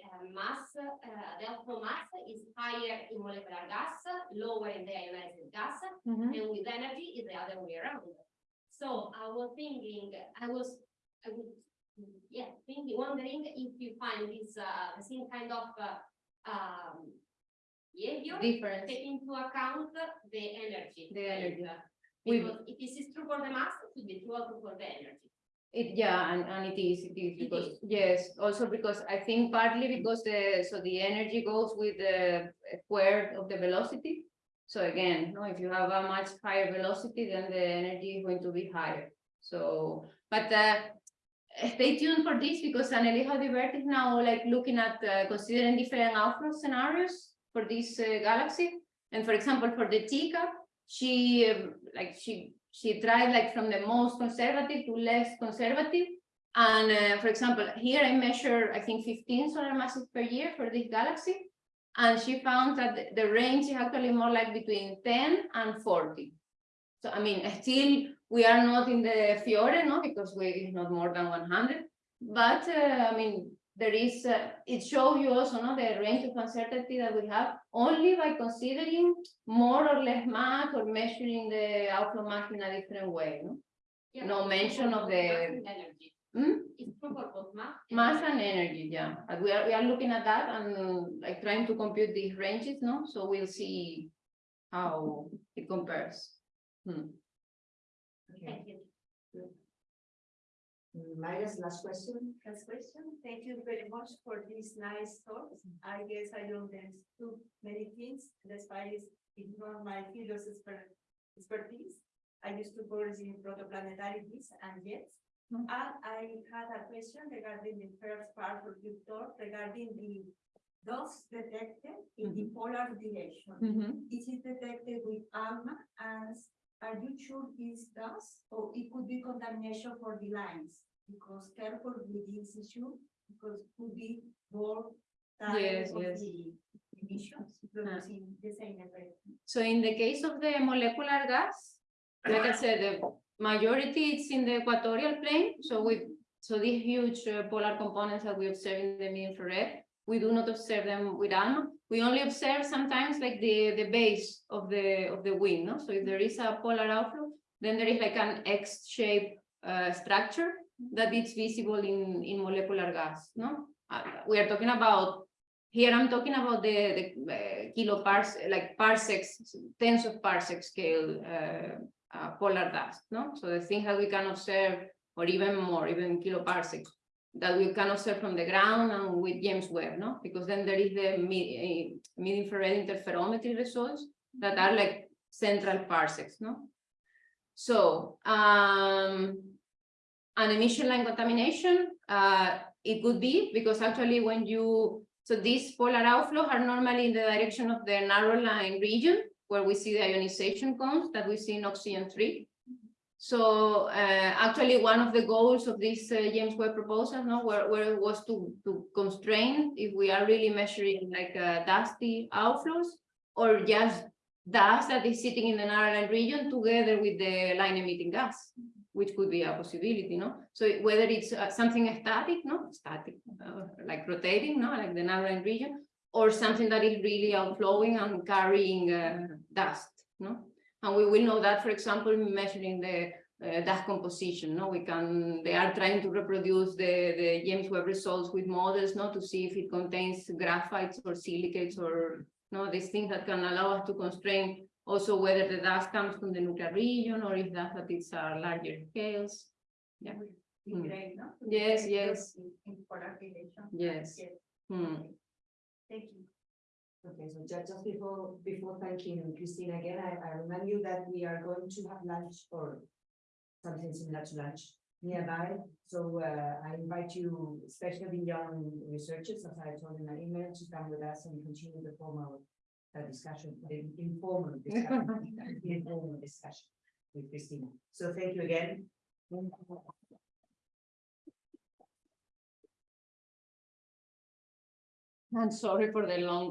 uh, mass, the outflow mass is higher in molecular gas, lower in the ionized gas, Mhm. and with energy is the other way around. So I was thinking, I was, I was, yeah, thinking, wondering if you find this, uh, the same kind of, uh, um, behavior, Difference. take into account the energy. The energy. We- Because if this is true for the mass, it should be true also for the energy. It, yeah, and, and it is, it is, It because, yes, also because I think partly because the, so the energy goes with the square of the velocity. So again, no, if you have a much higher velocity, then the energy is going to be higher. So, but uh, stay tuned for this because Anelise Audibert is now like looking at uh, considering different outflow scenarios for this uh, galaxy. And for example, for the Teacup, she um, like she she tried like from the most conservative to less conservative. And uh, for example, here I measure, I think 15 solar masses per year for this galaxy. And she found that the- range is actually more like between ten and forty. So I mean, still, we are not in the Fiore, no, because we is not more than one hundred. But uh, I mean, there is, uh, it shows you also, no, the range of uncertainty that we have only by considering more or less mass or measuring the outflow mass in a different way, no? Yeah, No mention of the- mass and Energy. Hmm? It's true for both mass. Mass and energy, yeah, we are, we are looking at that and like trying to compute these ranges, no, so we'll see how it compares. Hmm. Okay, Thank you. Maya's last question. Last question. Thank you very much for this nice talk. I guess I don't understood many things, despite it's it's not my field of expert- expertise. I used to work in protoplanetarities and jets. Hmm. And I had a question regarding the first part of your talk regarding the dust detected in the polar direction. Mhm. Is it detected with ALMA as, are you sure it's dust? Or it could be contamination for the lines? Because careful with this issue, because could be more. Yes, of yes. the Emissions producing the same effect. So in the case of the molecular gas, like I said, the majority it's in the equatorial plane, so we, so these huge uh, polar components that we observe in the mid-infrared, we do not observe them with ALMA. We only observe sometimes like the, the base of the, of the wind, no? So if there is a polar outflow, then there is like an X-shaped uh, structure that is visible in, in molecular gas, no? Uh, we are talking about here I'm talking about the, the uh, like parsecs, tens of parsec scale uh, uh, polar dust, no? So the things that we can observe, or even more, even kiloparsecs, that we can observe from the ground and with James Webb, no? Because then there is the uh, mid-infrared interferometry results that are like central parsecs, no? So, um, an emission line contamination, uh, it could be because actually when you so these polar outflows are normally in the direction of the narrow line region where we see the ionization cones that we see in oxygen three. So uh, actually one of the goals of this uh, James Webb proposal no, where, where was to, to constrain if we are really measuring like uh, dusty outflows or just dust that is sitting in the narrow region together with the line emitting gas which could be a possibility, no? So whether it's uh, something static, no, static, uh, like rotating, no, like the narrow region, or something that is really outflowing and carrying uh, dust, no? And we will know that, for example, measuring the uh, dust composition, no? We can, they are trying to reproduce the, the James Webb results with models, no, to see if it contains graphites or silicates or, no, these things that can allow us to constrain also whether the dust comes from the nuclear region or if that, that it's uh, larger scales. Yeah. The Mm. gray, no? Yes, yes. in- In polar direction. Yes. Hmm. Thank you. Okay, so ju- just before, before thanking Christine again, I, I remind you that we are going to have lunch or something similar to lunch nearby. So uh, I invite you, especially the young researchers, as I told in my email, to come with us and continue the formal uh, discussion, the informal discussion, the informal discussion with Cristina. So thank you again. I'm sorry for the long